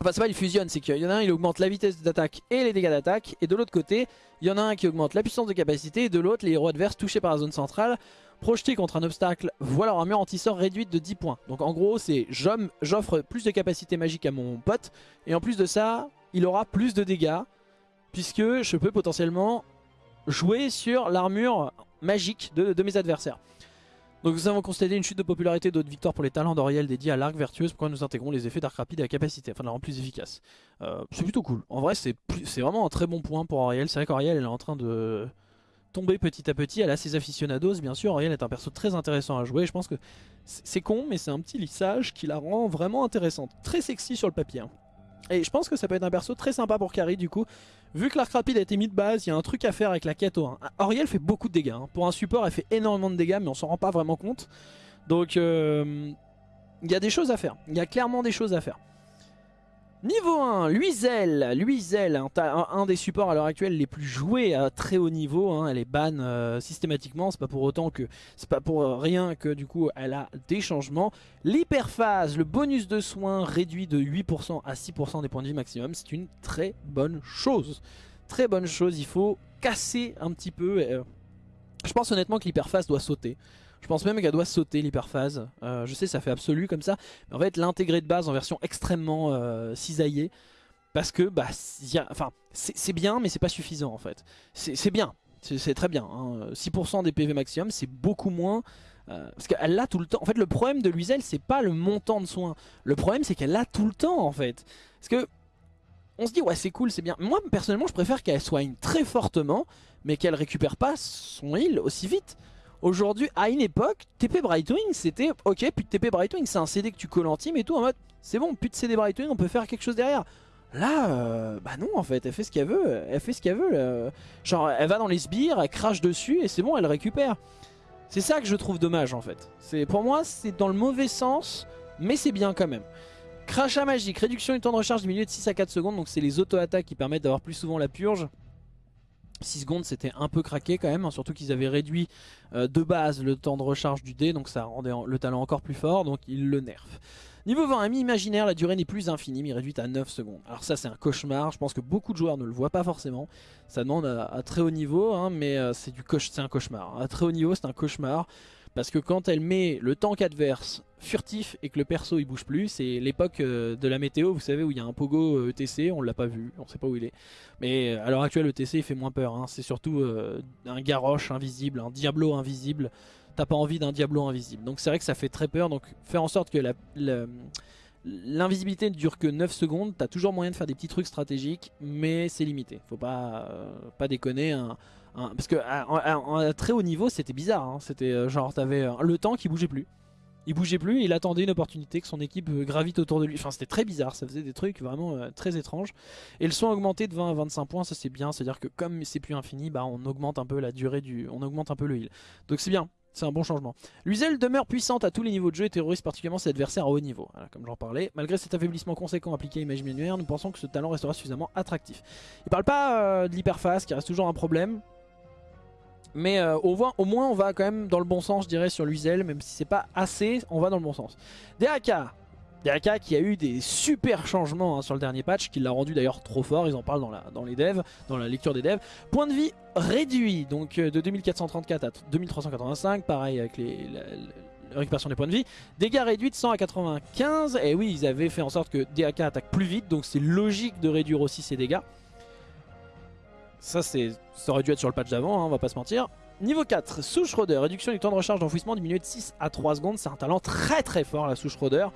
enfin c'est pas il fusionne c'est qu'il y en a un il augmente la vitesse d'attaque et les dégâts d'attaque et de l'autre côté il y en a un qui augmente la puissance de capacité et de l'autre les héros adverses touchés par la zone centrale projetés contre un obstacle voient leur armure anti-sort réduite de 10 points donc en gros c'est j'offre plus de capacité magique à mon pote et en plus de ça il aura plus de dégâts puisque je peux potentiellement jouer sur l'armure magique de, mes adversaires. Donc nous avons constaté une chute de popularité d'autres victoires pour les talents d'Oriel dédiés à l'arc vertueuse, pourquoi nous intégrons les effets d'arc rapide et la capacité, afin de la rendre plus efficace. Euh, c'est plutôt cool. En vrai c'est vraiment un très bon point pour Oriel. C'est vrai qu'Oriel elle est en train de tomber petit à petit. Elle a ses aficionados bien sûr. Oriel est un perso très intéressant à jouer. Je pense que c'est con mais c'est un petit lissage qui la rend vraiment intéressante. Très sexy sur le papier. Hein. Et je pense que ça peut être un perso très sympa pour Carry du coup. Vu que l'arc rapide a été mis de base, il y a un truc à faire avec la quête au 1. Auriel fait beaucoup de dégâts. Hein. Pour un support, elle fait énormément de dégâts, mais on s'en rend pas vraiment compte. Donc, euh, il y a des choses à faire. Il y a clairement des choses à faire. Niveau 1, Luizel, Luizel, un, des supports à l'heure actuelle les plus joués à très haut niveau, hein. elle est ban euh, systématiquement, c'est pas pour pas pour rien que du coup elle a des changements. L'hyperphase, le bonus de soins réduit de 8% à 6% des points de vie maximum, c'est une très bonne chose. Très bonne chose, il faut casser un petit peu. Euh, je pense honnêtement que l'hyperphase doit sauter. Je pense même qu'elle doit sauter l'hyperphase. Euh, je sais ça fait absolu comme ça. Mais en fait l'intégrer de base en version extrêmement euh, cisaillée. Parce que bah, enfin, c'est bien mais c'est pas suffisant en fait. C'est bien, c'est très bien. 6% hein. des PV maximum c'est beaucoup moins. Euh, parce qu'elle l'a tout le temps. En fait le problème de Luisel c'est pas le montant de soins. Le problème c'est qu'elle l'a tout le temps en fait. Parce que on se dit ouais c'est cool c'est bien. Moi personnellement je préfère qu'elle soigne très fortement mais qu'elle récupère pas son heal aussi vite. Aujourd'hui, à une époque, TP Brightwing, c'était ok, puis TP Brightwing, c'est un CD que tu colles en team et tout, en mode, c'est bon, plus de CD Brightwing, on peut faire quelque chose derrière. Là, euh, bah non en fait, elle fait ce qu'elle veut, elle fait ce qu'elle veut. Genre, elle va dans les sbires, elle crache dessus et c'est bon, elle récupère. C'est ça que je trouve dommage en fait. Pour moi, c'est dans le mauvais sens, mais c'est bien quand même. Crachat magique, réduction du temps de recharge diminué de 6 à 4 secondes, donc c'est les auto-attaques qui permettent d'avoir plus souvent la purge. 6 secondes c'était un peu craqué quand même, hein, surtout qu'ils avaient réduit euh, de base le temps de recharge du dé, donc ça rendait le talent encore plus fort, donc ils le nerfent. Niveau 20, ami imaginaire, la durée n'est plus infinie, mais réduite à 9 secondes. Alors ça c'est un cauchemar, je pense que beaucoup de joueurs ne le voient pas forcément. Ça demande à, très haut niveau, hein, mais euh, c'est un cauchemar. À très haut niveau c'est un cauchemar. Parce que quand elle met le tank adverse furtif et que le perso il bouge plus, c'est l'époque euh, de la météo, vous savez, où il y a un pogo ETC, on l'a pas vu, on sait pas où il est. Mais euh, à l'heure actuelle, ETC il fait moins peur, hein. c'est surtout euh, un Garrosh invisible, un Diablo invisible. T'as pas envie d'un Diablo invisible. Donc c'est vrai que ça fait très peur, donc faire en sorte que L'invisibilité ne dure que 9 secondes, t'as toujours moyen de faire des petits trucs stratégiques, mais c'est limité. Faut pas, pas déconner, un, Hein, parce que à, très haut niveau c'était bizarre, hein. c'était euh, genre t'avais euh, le temps qui bougeait plus. Il bougeait plus, il attendait une opportunité que son équipe euh, gravite autour de lui. Enfin c'était très bizarre, ça faisait des trucs vraiment très étranges. Et le soin augmenté de 20 à 25 points, ça c'est bien, c'est à dire que comme c'est plus infini, bah on augmente un peu la durée du... on augmente un peu le heal. Donc c'est bien, c'est un bon changement. L'Uzel demeure puissante à tous les niveaux de jeu et terrorise particulièrement ses adversaires à haut niveau. comme j'en parlais. Malgré cet affaiblissement conséquent appliqué à Image nous pensons que ce talent restera suffisamment attractif. Il parle pas de l'hyperphase qui reste toujours un problème. Mais euh, au, moins, au moins on va quand même dans le bon sens je dirais sur Luizel, même si c'est pas assez, on va dans le bon sens. DAK, DAK qui a eu des super changements hein, sur le dernier patch, qui l'a rendu d'ailleurs trop fort, ils en parlent dans, la, les devs, dans la lecture des devs. Point de vie réduit, donc euh, de 2434 à 2385, pareil avec les, la, récupération des points de vie. Dégâts réduits de 100 à 95, et oui ils avaient fait en sorte que DAK attaque plus vite, donc c'est logique de réduire aussi ses dégâts. Ça, ça aurait dû être sur le patch d'avant, hein, on va pas se mentir. Niveau 4, Souche Roder, réduction du temps de recharge d'enfouissement diminué de 6 à 3 secondes. C'est un talent très très fort la Souche Roder.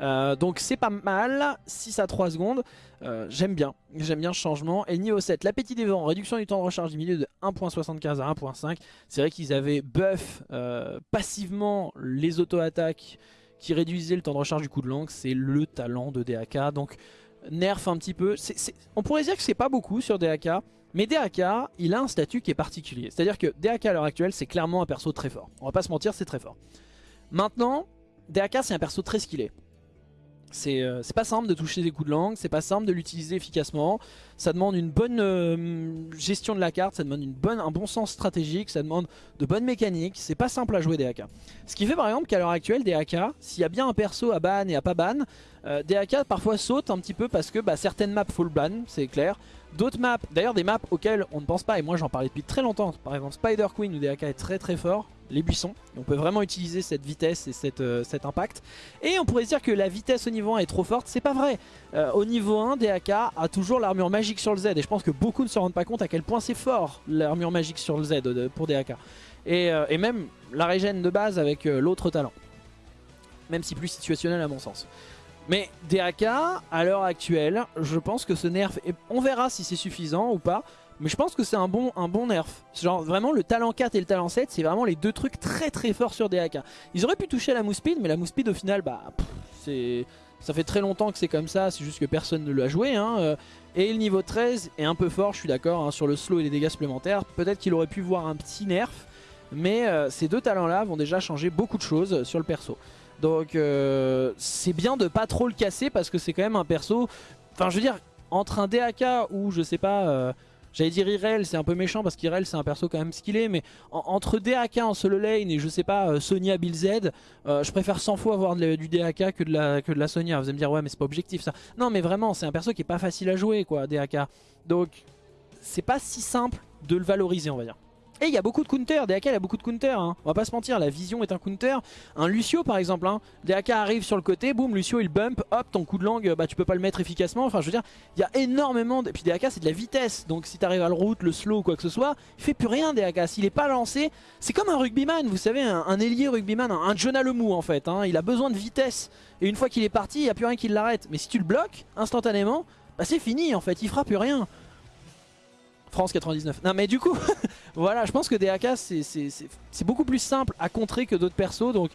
Euh, donc c'est pas mal, 6 à 3 secondes. Euh, j'aime bien, j'aime bien ce changement. Et niveau 7, l'appétit des vents, réduction du temps de recharge diminué de 1.75 à 1.5. C'est vrai qu'ils avaient buff euh, passivement les auto-attaques qui réduisaient le temps de recharge du coup de langue. C'est le talent de DAK. Donc nerf un petit peu. on pourrait dire que c'est pas beaucoup sur DAK. Mais DAK, il a un statut qui est particulier. C'est-à-dire que DAK à l'heure actuelle, c'est clairement un perso très fort. On va pas se mentir, c'est très fort. Maintenant, DAK, c'est un perso très skillé. Euh, c'est pas simple de toucher des coups de langue, c'est pas simple de l'utiliser efficacement. Ça demande une bonne euh, gestion de la carte, ça demande un bon sens stratégique, ça demande de bonnes mécaniques. C'est pas simple à jouer DAK. Ce qui fait par exemple qu'à l'heure actuelle, DAK, s'il y a bien un perso à ban et à pas ban, euh, DAK parfois saute un petit peu parce que bah, certaines maps faut le ban, c'est clair. D'autres maps, d'ailleurs des maps auxquelles on ne pense pas, et moi j'en parlais depuis très longtemps, par exemple Spider Queen où DAK est très très fort, les buissons, on peut vraiment utiliser cette vitesse et euh, cet impact. Et on pourrait se dire que la vitesse au niveau 1 est trop forte, c'est pas vrai. Euh, au niveau 1, DAK a toujours l'armure magique sur le Z, et je pense que beaucoup ne se rendent pas compte à quel point c'est fort l'armure magique sur le Z pour DAK. Et, et même la régène de base avec l'autre talent. Même si plus situationnel à mon sens. Mais DAK, à l'heure actuelle, je pense que ce nerf, on verra si c'est suffisant ou pas, mais je pense que c'est un bon, nerf. Genre vraiment le talent 4 et le talent 7, c'est vraiment les deux trucs très très forts sur DAK. Ils auraient pu toucher la speed, mais la speed au final, bah, c'est... Ça fait très longtemps que c'est comme ça, c'est juste que personne ne l'a joué. Hein. Euh. Et le niveau 13 est un peu fort, je suis d'accord, hein, sur le slow et les dégâts supplémentaires. Peut-être qu'il aurait pu voir un petit nerf, mais euh, ces deux talents-là vont déjà changer beaucoup de choses sur le perso. Donc euh, c'est bien de pas trop le casser parce que c'est quand même un perso... Enfin je veux dire, entre un DAK ou je sais pas... Euh, j'allais dire Irel, c'est un peu méchant parce qu'Irel c'est un perso quand même skillé, mais entre DAK en solo lane et je sais pas euh, Sonia Bill Z, je préfère 100 fois avoir du DAK que de, la, que de la Sonia. Vous allez me dire ouais mais c'est pas objectif ça. Non mais vraiment c'est un perso qui est pas facile à jouer quoi, DAK. Donc c'est pas si simple de le valoriser on va dire. Et il y a beaucoup de counter, DAK a beaucoup de counter, hein. on va pas se mentir, la vision est un counter. Un Lucio par exemple, hein. DAK arrive sur le côté, boum, Lucio il bump, hop, ton coup de langue, bah tu peux pas le mettre efficacement. Enfin je veux dire, il y a énormément, de... et puis DAK c'est de la vitesse, donc si t'arrives à le route, le slow ou quoi que ce soit, il fait plus rien DAK. S'il est pas lancé, c'est comme un rugbyman, vous savez, un, ailier rugbyman, un, un Jonah Lemou en fait. Hein. Il a besoin de vitesse, et une fois qu'il est parti, il n'y a plus rien qui l'arrête. Mais si tu le bloques instantanément, bah c'est fini en fait, il fera plus rien. France 99. Non mais du coup, (laughs) voilà, je pense que DAK c'est beaucoup plus simple à contrer que d'autres persos. Donc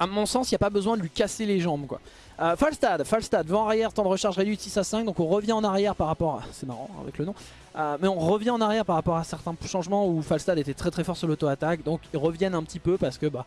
à mon sens, il n'y a pas besoin de lui casser les jambes. quoi. Euh, Falstad, Falstad, vent arrière, temps de recharge réduit de 6 à 5. Donc on revient en arrière par rapport à... C'est marrant avec le nom. Euh, mais on revient en arrière par rapport à certains changements où Falstad était très très fort sur l'auto-attaque. Donc ils reviennent un petit peu parce que... bah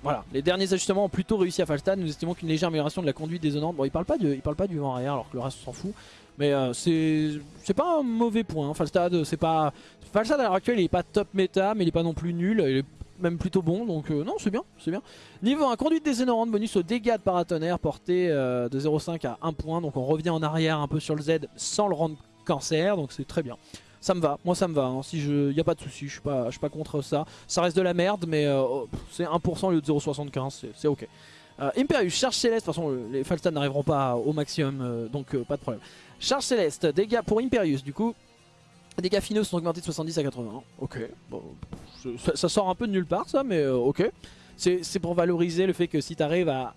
voilà, les derniers ajustements ont plutôt réussi à Falstad. Nous estimons qu'une légère amélioration de la conduite désonnante. Bon, il parle pas, il parle pas du vent arrière alors que le reste s'en fout. Mais euh, c'est pas un mauvais point. Hein. Falstad, c'est pas. Falstad à l'heure actuelle, il est pas top méta, mais il est pas non plus nul. Il est même plutôt bon, donc euh, non, c'est bien, c'est bien. Niveau 1, conduite des énormes bonus au dégâts de paratonnerre, porté euh, de 0,5 à 1 point. Donc on revient en arrière un peu sur le Z sans le rendre cancer, donc c'est très bien. Ça me va, moi ça me va, hein. si je, y a pas de souci, je suis pas, je suis pas contre ça. Ça reste de la merde, mais oh, c'est 1% au lieu de 0,75, c'est ok. Imperius, charge céleste, de toute façon les Falstad n'arriveront pas au maximum, donc pas de problème. Charge céleste, dégâts pour Imperius du coup. Dégâts finaux sont augmentés de 70 à 80. Ok, bon, ça, sort un peu de nulle part ça, mais euh, ok. C'est pour valoriser le fait que si tu arrives à,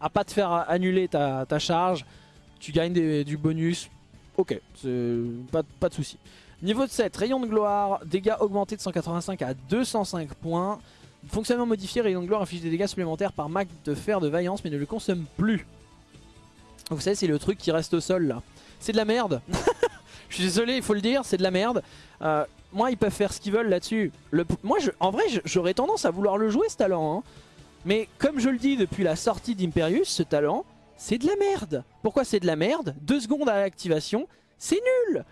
à pas te faire annuler ta, charge, tu gagnes du bonus. Ok, pas, pas de souci. Niveau de 7, rayon de gloire, dégâts augmentés de 185 à 205 points. Fonctionnement modifié, rayon de gloire inflige des dégâts supplémentaires par mac de fer de vaillance mais ne le consomme plus. Vous savez, c'est le truc qui reste au sol là. C'est de la merde. (laughs) je suis désolé, il faut le dire, c'est de la merde. Euh, moi, ils peuvent faire ce qu'ils veulent là-dessus. Moi, je... en vrai, j'aurais tendance à vouloir le jouer ce talent. Hein. Mais comme je le dis depuis la sortie d'Imperius, ce talent, c'est de la merde. Pourquoi c'est de la merde? Deux secondes à l'activation, c'est nul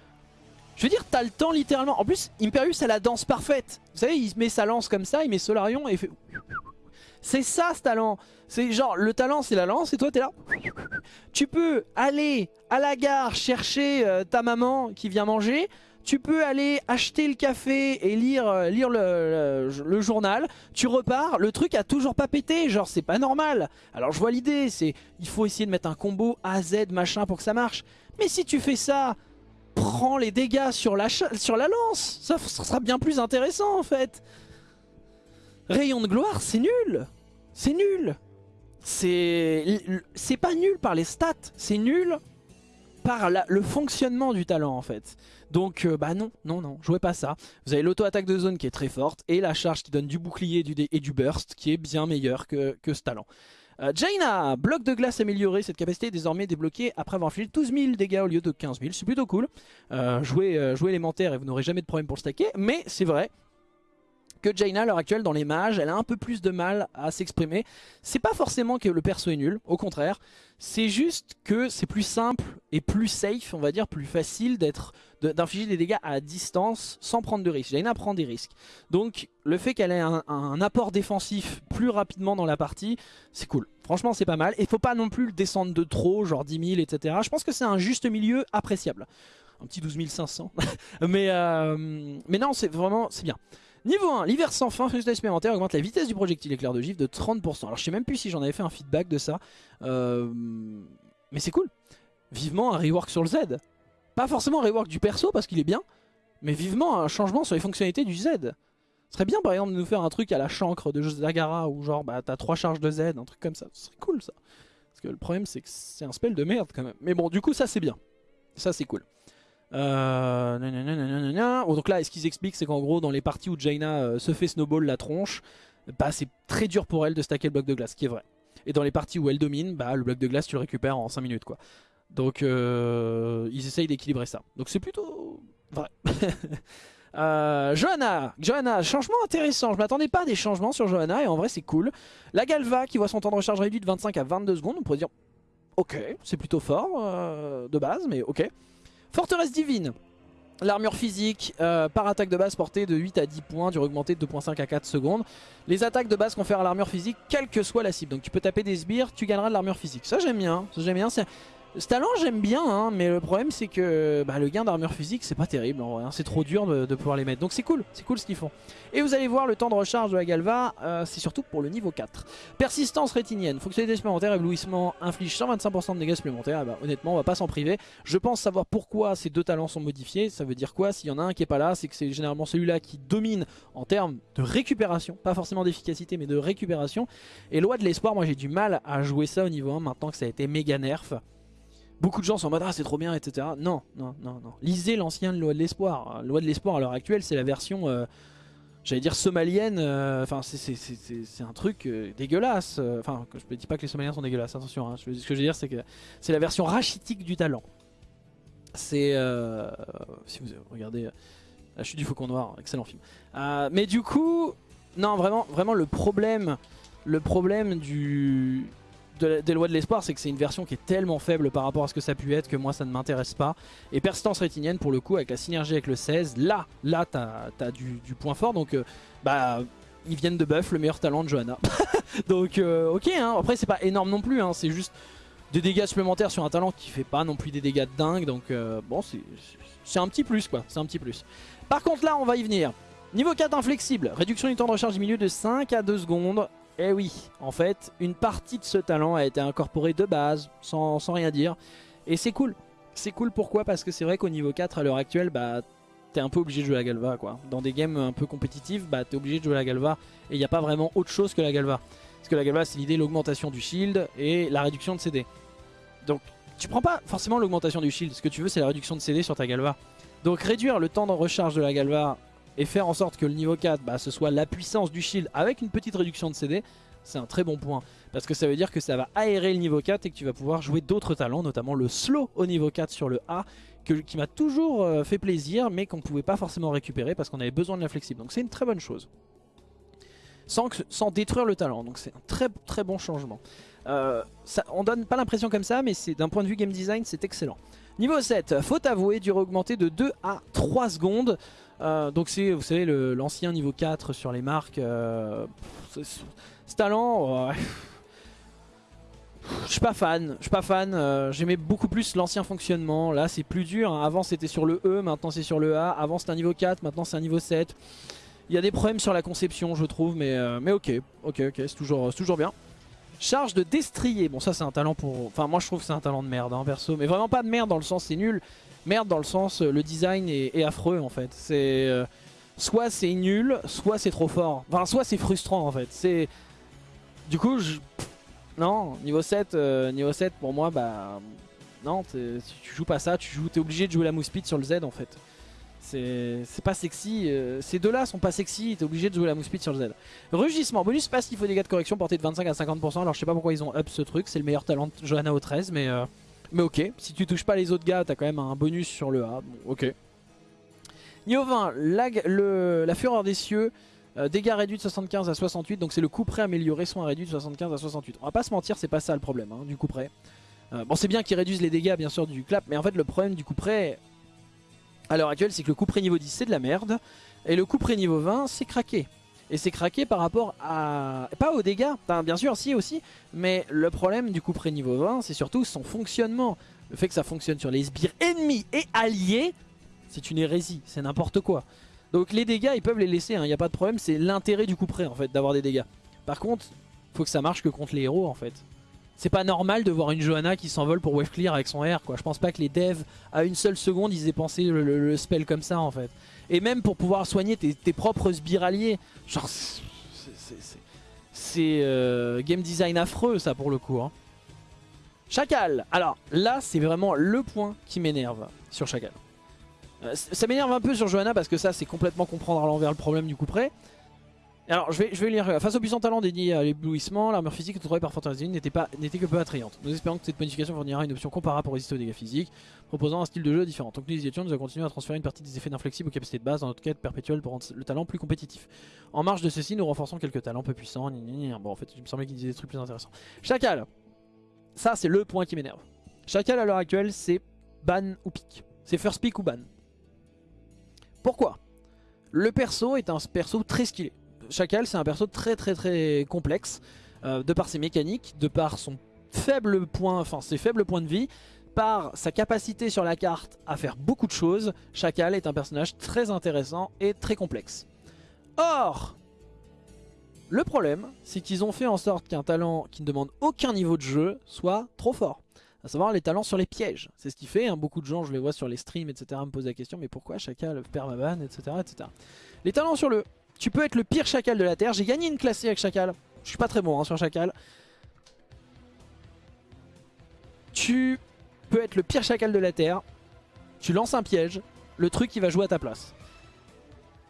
Je veux dire, t'as le temps littéralement. En plus, Imperius a la danse parfaite. Vous savez, il met sa lance comme ça, il met Solarion et il fait... C'est ça ce talent C'est genre, le talent c'est la lance et toi t'es là. Tu peux aller à la gare chercher euh, ta maman qui vient manger. Tu peux aller acheter le café et lire, euh, lire le, le, journal. Tu repars, le truc a toujours pas pété, genre c'est pas normal. Alors je vois l'idée, c'est il faut essayer de mettre un combo A, Z, machin pour que ça marche. Mais si tu fais ça prends les dégâts sur la, sur la lance. Ça, sera bien plus intéressant en fait. Rayon de gloire, c'est nul. C'est nul. C'est pas nul par les stats, c'est nul par le fonctionnement du talent en fait. Donc euh, bah non, non, non, jouez pas ça. Vous avez l'auto-attaque de zone qui est très forte et la charge qui donne du bouclier et du burst qui est bien meilleur que, que ce talent. Euh, Jaina, bloc de glace amélioré, cette capacité est désormais débloquée après avoir infligé 12 000 dégâts au lieu de 15 000, c'est plutôt cool. Euh, jouez, jouez élémentaire et vous n'aurez jamais de problème pour le stacker, mais c'est vrai, que Jaina à l'heure actuelle dans les mages, elle a un peu plus de mal à s'exprimer. C'est pas forcément que le perso est nul, au contraire, c'est juste que c'est plus simple et plus safe, on va dire, plus facile d'être d'infliger des dégâts à distance sans prendre de risques. Jaina prend des risques. Donc le fait qu'elle ait un, apport défensif plus rapidement dans la partie, c'est cool. Franchement c'est pas mal. Et faut pas non plus le descendre de trop, genre 10 000, etc. Je pense que c'est un juste milieu appréciable. Un petit 12 500. (laughs) mais, euh, mais non, c'est vraiment, c'est bien. Niveau 1, l'hiver sans fin, résultat supplémentaire, augmente la vitesse du projectile éclair de gif de 30%. Alors je sais même plus si j'en avais fait un feedback de ça. Euh, mais c'est cool. Vivement un rework sur le Z. Pas forcément un rework du perso parce qu'il est bien. Mais vivement un changement sur les fonctionnalités du Z. Ce serait bien par exemple de nous faire un truc à la chancre de Zagara où genre bah t'as 3 charges de Z, un truc comme ça. Ce serait cool ça. Parce que le problème c'est que c'est un spell de merde quand même. Mais bon du coup ça c'est bien. Ça c'est cool. Euh, oh, donc là, ce qu'ils expliquent, c'est qu'en gros, dans les parties où Jaina euh, se fait snowball la tronche, bah, c'est très dur pour elle de stacker le bloc de glace, ce qui est vrai. Et dans les parties où elle domine, bah, le bloc de glace, tu le récupères en 5 minutes. quoi. Donc euh, ils essayent d'équilibrer ça. Donc c'est plutôt vrai. (laughs) Euh, Johanna, Johanna, changement intéressant. Je m'attendais pas à des changements sur Johanna et en vrai c'est cool. La Galva qui voit son temps de recharge réduit de 25 à 22 secondes. On pourrait dire ok, c'est plutôt fort de base, mais ok. Forteresse divine. L'armure physique euh, par attaque de base portée de 8 à 10 points, du augmenté de 2.5 à 4 secondes. Les attaques de base confèrent à l'armure physique, quelle que soit la cible. Donc tu peux taper des sbires, tu gagneras de l'armure physique. Ça j'aime bien, ça j'aime bien. Ce talent j'aime bien, hein, mais le problème c'est que bah, le gain d'armure physique c'est pas terrible en vrai, hein. c'est trop dur de, pouvoir les mettre. Donc c'est cool, c'est cool ce qu'ils font. Et vous allez voir le temps de recharge de la Galva, euh, c'est surtout pour le niveau 4. Persistance rétinienne, fonctionnalité supplémentaire, éblouissement inflige 125% de dégâts supplémentaires. bah, honnêtement on va pas s'en priver. Je pense savoir pourquoi ces deux talents sont modifiés, ça veut dire quoi? S'il y en a un qui est pas là, c'est que c'est généralement celui-là qui domine en termes de récupération, pas forcément d'efficacité mais de récupération. Et loi de l'espoir, moi j'ai du mal à jouer ça au niveau 1 maintenant que ça a été méga nerf. Beaucoup de gens sont en mode ah c'est trop bien etc. Non, non, non, non. Lisez l'ancienne loi de l'espoir. Loi de l'espoir à l'heure actuelle c'est la version, euh, j'allais dire somalienne, euh, enfin c'est un truc euh, dégueulasse. Enfin je ne dis pas que les somaliens sont dégueulasses, attention. Hein. ce que je veux dire c'est que c'est la version rachitique du talent. C'est, si vous regardez La chute du faucon noir, excellent film. mais du coup, non vraiment, vraiment le problème, le problème du des lois de l'espoir, c'est que c'est une version qui est tellement faible par rapport à ce que ça a pu être que moi ça ne m'intéresse pas. Et persistance rétinienne, pour le coup, avec la synergie avec le 16, là, là, t'as as du, point fort. Donc, euh, bah, ils viennent de buff le meilleur talent de Johanna. (laughs) donc, euh, ok, hein. après, c'est pas énorme non plus, hein. c'est juste des dégâts supplémentaires sur un talent qui fait pas non plus des dégâts de dingue. Donc, euh, bon, c'est un petit plus, quoi. C'est un petit plus. Par contre, là, on va y venir. Niveau 4 inflexible, réduction du temps de recharge diminue de 5 à 2 secondes. Eh oui, en fait, une partie de ce talent a été incorporée de base, sans, rien dire. Et c'est cool. C'est cool pourquoi? Parce que c'est vrai qu'au niveau 4, à l'heure actuelle, bah, t'es un peu obligé de jouer la Galva. quoi. Dans des games un peu compétitifs, bah, t'es obligé de jouer la Galva. Et il n'y a pas vraiment autre chose que la Galva. Parce que la Galva, c'est l'idée l'augmentation du shield et la réduction de CD. Donc, tu prends pas forcément l'augmentation du shield. Ce que tu veux, c'est la réduction de CD sur ta Galva. Donc, réduire le temps de recharge de la Galva et faire en sorte que le niveau 4 bah, ce soit la puissance du shield avec une petite réduction de CD, c'est un très bon point. Parce que ça veut dire que ça va aérer le niveau 4 et que tu vas pouvoir jouer d'autres talents, notamment le slow au niveau 4 sur le A, qui m'a toujours euh, fait plaisir, mais qu'on ne pouvait pas forcément récupérer parce qu'on avait besoin de la flexible. Donc c'est une très bonne chose. Sans, sans détruire le talent, donc c'est un très très bon changement. Euh, ça, on donne pas l'impression comme ça, mais d'un point de vue game design, c'est excellent. Niveau 7, faute avouée, durée augmentée de 2 à 3 secondes. Euh, donc c'est, vous savez, l'ancien niveau 4 sur les marques. Euh, ce talent, je suis pas fan, je suis pas fan. Euh, j'aimais beaucoup plus l'ancien fonctionnement. Là c'est plus dur. Hein. Avant c'était sur le E, maintenant c'est sur le A. Avant c'était un niveau 4, maintenant c'est un niveau 7. Il y a des problèmes sur la conception je trouve, mais, ok, ok, ok, c'est toujours, toujours bien. Charge de destrier. Bon, ça, c'est un talent pour... Enfin, moi, je trouve que c'est un talent de merde, hein, perso. Mais vraiment pas de merde dans le sens c'est nul. Merde dans le sens euh, le design est, affreux, en fait. C'est... Euh, soit c'est nul, soit c'est trop fort. Enfin, soit c'est frustrant, en fait. C'est... Du coup, je... Non, niveau 7, euh, niveau 7, pour moi, bah... Non, tu joues pas ça, tu joues, es obligé de jouer la mousse speed sur le Z, en fait. C'est pas sexy. Euh, ces deux-là sont pas sexy. T'es obligé de jouer la mousse sur le Z. Rugissement. Bonus passe, faut dégâts de correction porté de 25 à 50%. Alors je sais pas pourquoi ils ont up ce truc. C'est le meilleur talent de Johanna au 13. Mais, mais ok. Si tu touches pas les autres gars, t'as quand même un bonus sur le A. ok. Niveau 20, la, le, la fureur des cieux. Euh, dégâts réduits de 75 à 68. Donc c'est le coup près amélioré, soin réduit de 75 à 68. On va pas se mentir, c'est pas ça le problème hein, du coup près. bon c'est bien qu'ils réduisent les dégâts bien sûr du clap. Mais en fait le problème du coup près à l'heure actuelle, c'est que le coup près niveau 10 c'est de la merde. Et le coup près niveau 20 c'est craqué. Et c'est craqué par rapport à... Pas aux dégâts, bien sûr si aussi, mais le problème du coup près niveau 20 c'est surtout son fonctionnement. Le fait que ça fonctionne sur les sbires ennemis et alliés, c'est une hérésie, c'est n'importe quoi. Donc les dégâts ils peuvent les laisser, il hein, n'y a pas de problème, c'est l'intérêt du coup près en fait d'avoir des dégâts. Par contre, faut que ça marche que contre les héros en fait. C'est pas normal de voir une Johanna qui s'envole pour wave clear avec son R quoi. Je pense pas que les devs à une seule seconde ils aient pensé le, spell comme ça en fait. Et même pour pouvoir soigner tes, propres spiraliers. Genre c'est euh, game design affreux ça pour le coup. Hein. Chacal. Alors là c'est vraiment le point qui m'énerve sur Chacal. Euh, ça m'énerve un peu sur Johanna parce que ça c'est complètement comprendre à l'envers le problème du coup près. Alors je vais, lire. Face au puissant talent dédié à l'éblouissement, l'armure physique trouvée par Fantasy n'était que peu attrayante. Nous espérons que cette modification fournira une option comparable pour résister aux dégâts physiques, proposant un style de jeu différent. Que nous y étions, nous allons continuer à transférer une partie des effets d'inflexible aux capacités de base dans notre quête perpétuelle pour rendre le talent plus compétitif. En marge de ceci, nous renforçons quelques talents peu puissants. Bon, en fait, il me semblait qu'il disait des trucs plus intéressants. Chacal Ça, c'est le point qui m'énerve. Chacal à l'heure actuelle, c'est ban ou pick. C'est first pick ou ban. Pourquoi? Le perso est un perso très skillé. Chacal c'est un perso très très très complexe euh, de par ses mécaniques, de par son faible point, enfin ses faibles points de vie, par sa capacité sur la carte à faire beaucoup de choses. Chacal est un personnage très intéressant et très complexe. Or, le problème, c'est qu'ils ont fait en sorte qu'un talent qui ne demande aucun niveau de jeu soit trop fort. À savoir les talents sur les pièges. C'est ce qui fait, hein, beaucoup de gens, je les vois sur les streams, etc. me posent la question, mais pourquoi Chacal perd ma ban, etc., etc. Les talents sur le tu peux être le pire chacal de la Terre. J'ai gagné une classée avec chacal. Je suis pas très bon hein, sur chacal. Tu peux être le pire chacal de la Terre. Tu lances un piège. Le truc il va jouer à ta place.